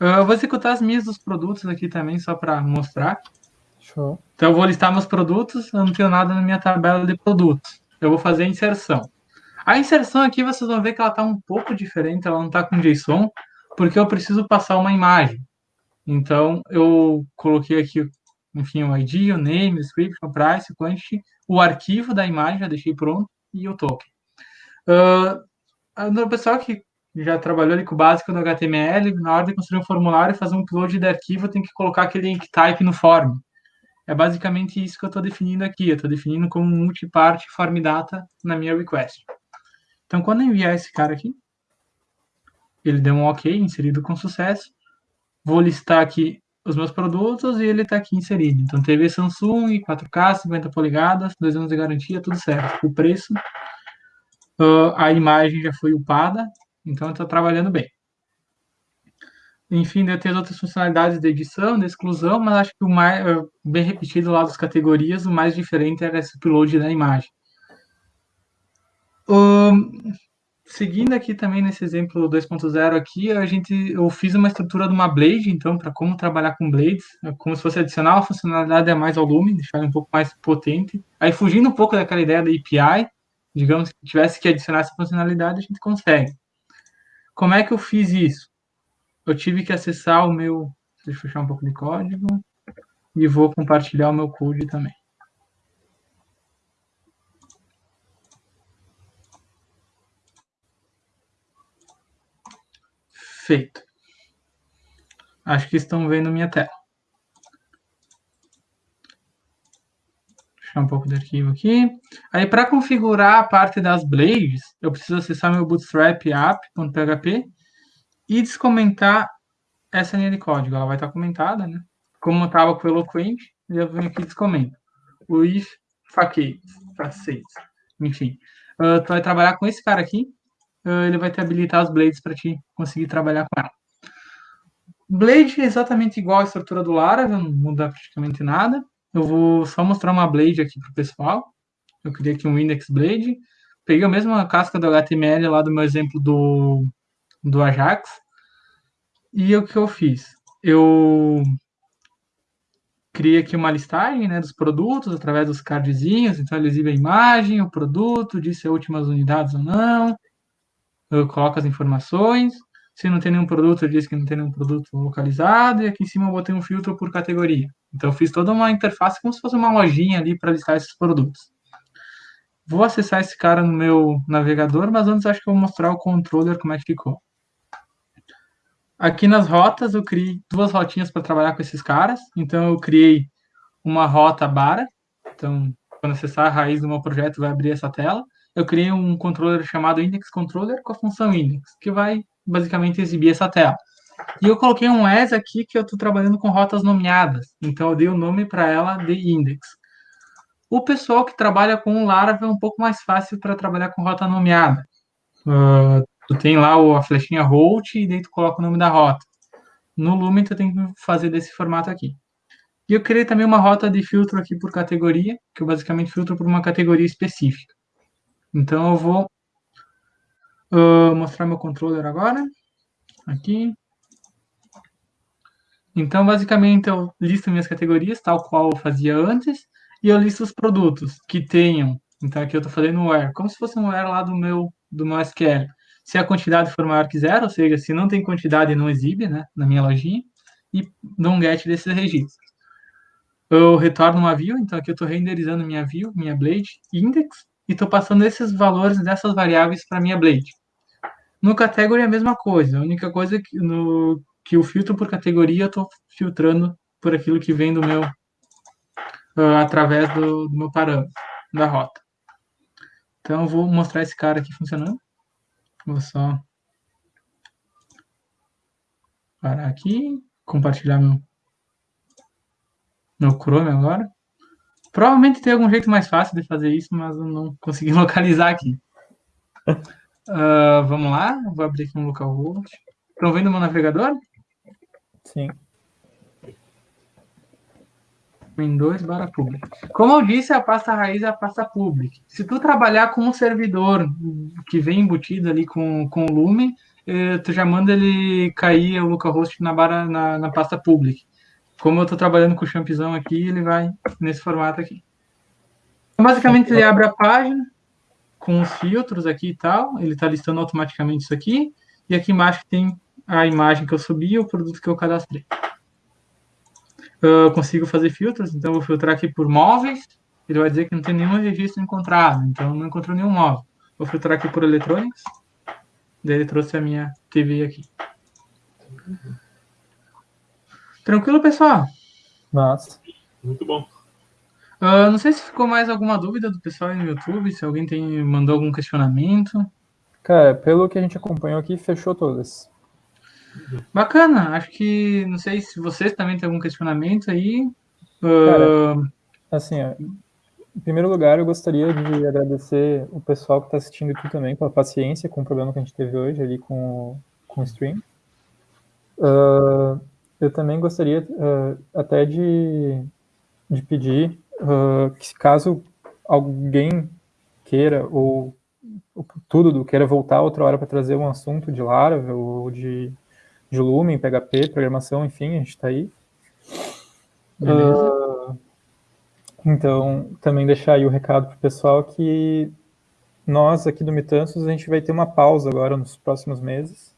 C: Uh, eu vou executar as minhas dos produtos aqui também, só para mostrar. Show. Então, eu vou listar meus produtos, eu não tenho nada na minha tabela de produtos. Eu vou fazer a inserção. A inserção aqui, vocês vão ver que ela está um pouco diferente, ela não está com JSON, porque eu preciso passar uma imagem. Então, eu coloquei aqui enfim, o ID, o name, o script, o price, o quantity, o arquivo da imagem, já deixei pronto, e o token. Uh, o pessoal que já trabalhou ali com o básico do HTML, na hora de construir um formulário e fazer um upload de arquivo, tem que colocar aquele type no form. É basicamente isso que eu estou definindo aqui. Eu estou definindo como multipart form data na minha request. Então, quando eu enviar esse cara aqui, ele deu um OK, inserido com sucesso. Vou listar aqui os meus produtos e ele está aqui inserido. Então, TV Samsung, 4K, 50 polegadas, dois anos de garantia, tudo certo. O preço, uh, a imagem já foi upada, então está trabalhando bem. Enfim, eu tenho outras funcionalidades de edição, de exclusão, mas acho que o mais uh, bem repetido lá das categorias, o mais diferente era esse upload da imagem. Um, seguindo aqui também nesse exemplo 2.0 aqui, a gente, eu fiz uma estrutura de uma blade, então, para como trabalhar com blades, é como se fosse adicionar uma funcionalidade a mais ao Lume, deixar um pouco mais potente. Aí, fugindo um pouco daquela ideia da API, digamos que tivesse que adicionar essa funcionalidade, a gente consegue. Como é que eu fiz isso? Eu tive que acessar o meu, deixa eu fechar um pouco de código, e vou compartilhar o meu code também. Feito. Acho que estão vendo minha tela. Deixar um pouco de arquivo aqui. Aí, para configurar a parte das blades, eu preciso acessar meu bootstrap app.php e descomentar essa linha de código. Ela vai estar comentada, né? Como estava com o Eloquent, eu venho aqui e descomento. O if facades, enfim. Uh, tu vai trabalhar com esse cara aqui, uh, ele vai te habilitar as blades para te conseguir trabalhar com ela. Blade é exatamente igual à estrutura do Laravel, não muda praticamente nada. Eu vou só mostrar uma blade aqui para o pessoal. Eu criei aqui um index blade. Peguei a mesma casca do HTML lá do meu exemplo do, do Ajax. E o que eu fiz? Eu criei aqui uma listagem né, dos produtos através dos cardzinhos. Então, ele exibe a imagem, o produto, disse as últimas unidades ou não eu coloco as informações. Se não tem nenhum produto, disse que não tem nenhum produto localizado. E aqui em cima eu botei um filtro por categoria. Então, eu fiz toda uma interface como se fosse uma lojinha ali para listar esses produtos. Vou acessar esse cara no meu navegador, mas antes acho que eu vou mostrar o controller como é que ficou. Aqui nas rotas, eu criei duas rotinhas para trabalhar com esses caras. Então, eu criei uma rota bara. Então, quando acessar a raiz do meu projeto, vai abrir essa tela eu criei um controller chamado Index Controller com a função Index, que vai basicamente exibir essa tela. E eu coloquei um as aqui que eu estou trabalhando com rotas nomeadas, então eu dei o nome para ela de Index. O pessoal que trabalha com o Laravel é um pouco mais fácil para trabalhar com rota nomeada. Uh, tu tem lá a flechinha route e daí tu coloca o nome da rota. No Lumen tu tem que fazer desse formato aqui. E eu criei também uma rota de filtro aqui por categoria, que eu basicamente filtro por uma categoria específica. Então eu vou uh, mostrar meu controller agora. Aqui. Então, basicamente, eu listo minhas categorias, tal qual eu fazia antes, e eu listo os produtos que tenham. Então, aqui eu estou fazendo um where, como se fosse um where lá do meu, do meu SQL. Se a quantidade for maior que zero, ou seja, se não tem quantidade, não exibe né, na minha lojinha, e dou um get desses registros. Eu retorno uma view, então aqui eu estou renderizando minha view, minha blade index, e estou passando esses valores dessas variáveis para minha blade. No category é a mesma coisa, a única coisa é que, no, que o filtro por categoria eu estou filtrando por aquilo que vem do meu, uh, através do, do meu parâmetro, da rota. Então, eu vou mostrar esse cara aqui funcionando. Vou só parar aqui, compartilhar meu, meu Chrome agora. Provavelmente tem algum jeito mais fácil de fazer isso, mas eu não consegui localizar aqui. Uh, vamos lá, vou abrir aqui um localhost. Estão vendo o meu navegador?
D: Sim.
C: Windows barra public. Como eu disse, a pasta raiz é a pasta public. Se tu trabalhar com um servidor que vem embutido ali com, com o Lumen, eh, tu já manda ele cair o localhost na, barra, na, na pasta public. Como eu estou trabalhando com o champizão aqui, ele vai nesse formato aqui. Então, basicamente, ele abre a página com os filtros aqui e tal. Ele está listando automaticamente isso aqui. E aqui embaixo tem a imagem que eu subi e o produto que eu cadastrei. Eu consigo fazer filtros, então vou filtrar aqui por móveis. Ele vai dizer que não tem nenhum registro encontrado, então não encontrou nenhum móvel. Vou filtrar aqui por eletrônicos. Daí ele trouxe a minha TV aqui. Tranquilo, pessoal?
D: Nossa.
B: Muito bom.
C: Uh, não sei se ficou mais alguma dúvida do pessoal aí no YouTube, se alguém tem mandou algum questionamento.
D: Cara, pelo que a gente acompanhou aqui, fechou todas.
C: Bacana, acho que não sei se vocês também têm algum questionamento aí.
D: Cara,
C: Uh,
D: Assim, ó, em primeiro lugar, eu gostaria de agradecer o pessoal que está assistindo aqui também pela paciência com o problema que a gente teve hoje ali com, com o stream. Ah, eu também gostaria ah, até de, de pedir ah, que caso alguém queira ou, ou tudo do queira voltar outra hora para trazer um assunto de Laravel ou de, de Lumen, PHP, programação, enfim, a gente está aí. Ah, então, também deixar aí o recado para o pessoal que nós aqui do Mitanços, a gente vai ter uma pausa agora nos próximos meses.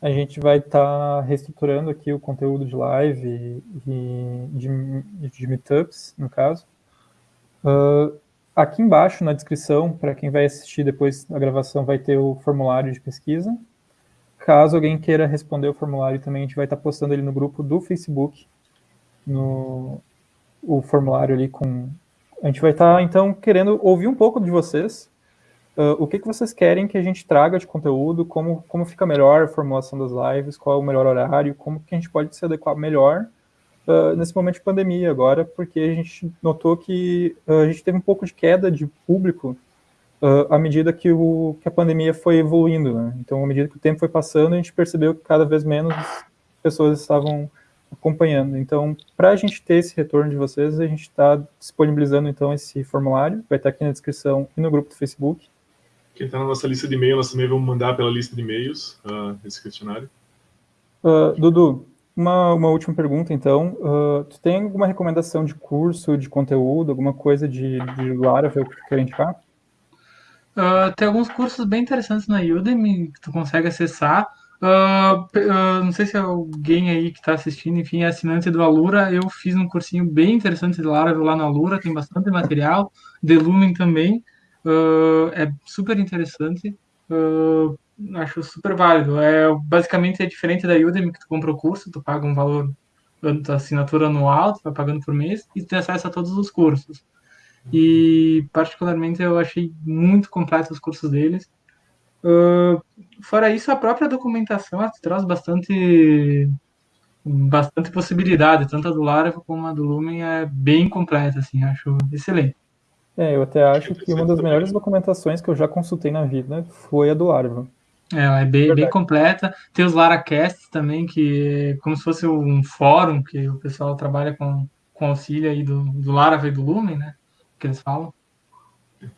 D: A gente vai estar reestruturando aqui o conteúdo de live e de, de meetups, no caso. Ah, aqui embaixo, na descrição, para quem vai assistir depois da gravação, vai ter o formulário de pesquisa. Caso alguém queira responder o formulário também, a gente vai estar postando ele no grupo do Facebook, no, o formulário ali com. A gente vai estar, então, querendo ouvir um pouco de vocês. Uh, o que, que vocês querem que a gente traga de conteúdo, como, como fica melhor a formulação das lives, qual é o melhor horário, como que a gente pode se adequar melhor uh, nesse momento de pandemia agora, porque a gente notou que uh, a gente teve um pouco de queda de público à medida que, o, que a pandemia foi evoluindo. Né? Então, à medida que o tempo foi passando, a gente percebeu que cada vez menos pessoas estavam acompanhando. Então, para a gente ter esse retorno de vocês, a gente está disponibilizando então esse formulário, vai estar aqui na descrição e no grupo do Facebook.
B: Quem está na nossa lista de e-mail, nós também vamos mandar pela lista de e-mails uh, esse questionário.
D: Uh, Dudu, uma, uma última pergunta então. Uh, tu tem alguma recomendação de curso, de conteúdo, alguma coisa de, de Laravel que tu quer indicar?
C: Uh, tem alguns cursos bem interessantes na Udemy que tu consegue acessar. Uh, uh, não sei se alguém aí que está assistindo, enfim, é assinante do Alura. Eu fiz um cursinho bem interessante de Laravel lá na Alura, tem bastante material. De Lumen também. É super interessante. acho super válido. É, basicamente é diferente da Udemy, que tu compra o curso, tu paga um valor assinatura anual, tu vai pagando por mês, e tu tem acesso a todos os cursos. E, particularmente, eu achei muito completo os cursos deles. Uh, fora isso, a própria documentação traz bastante bastante possibilidade, tanto a do Laravel como a do Lumen é bem completa, assim, acho excelente.
D: É, eu até acho que uma das melhores documentações que eu já consultei na vida foi a do Laravel.
C: É, ela é bem, bem completa. Tem os Laracasts também, que é como se fosse um fórum que o pessoal trabalha com, com auxílio aí do, do Laravel e do Lumen, né? Que eles falam.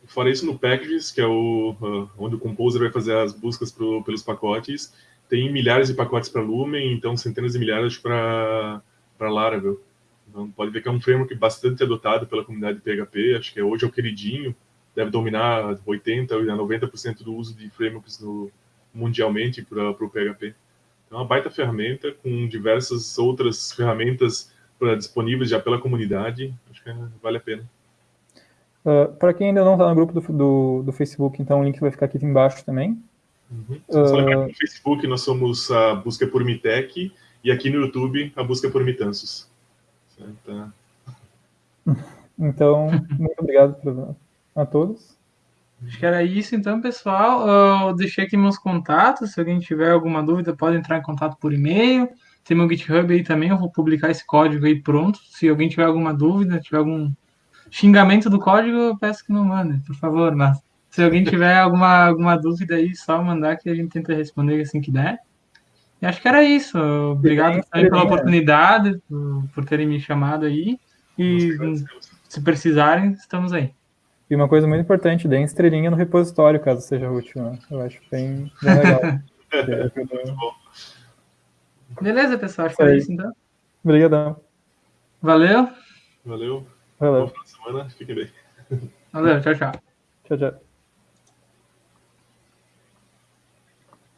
B: Fora isso, no Packages, que é o, uh, onde o Composer vai fazer as buscas pro, pelos pacotes, tem milhares de pacotes para Lumen, então centenas de milhares para Laravel. Então, pode ver que é um framework bastante adotado pela comunidade PHP, acho que hoje é o queridinho, deve dominar 80% a 90% do uso de frameworks no, mundialmente para o PHP. É uma baita ferramenta com diversas outras ferramentas pra, disponíveis já pela comunidade, acho que vale a pena.
D: Uh, para quem ainda não está no grupo do, do, do, Facebook, então o link vai ficar aqui embaixo também.
B: Uhum. Só lembrar que no Facebook nós somos a busca por Mitec e aqui no YouTube a busca por Mitansos.
D: Tá. Então, muito obrigado a todos.
C: Acho que era isso então, pessoal. Eu deixei aqui meus contatos. Se alguém tiver alguma dúvida, pode entrar em contato por e-mail. Tem meu GitHub aí também. Eu vou publicar esse código aí pronto. Se alguém tiver alguma dúvida, tiver algum xingamento do código, eu peço que não mande, por favor. Mas se alguém tiver alguma, alguma dúvida aí, só mandar que a gente tenta responder assim que der. E acho que era isso. Obrigado também pela oportunidade, por, por terem me chamado aí. E se precisarem, estamos aí.
D: E uma coisa muito importante, dê estrelinha no repositório, caso seja útil. Né? Eu acho bem, bem legal.
C: Beleza, pessoal. Acho que é isso, então.
D: Obrigadão.
C: Valeu.
B: Valeu.
D: Valeu.
B: Semana. Fiquem bem.
C: Valeu. Tchau, tchau.
D: Tchau, tchau.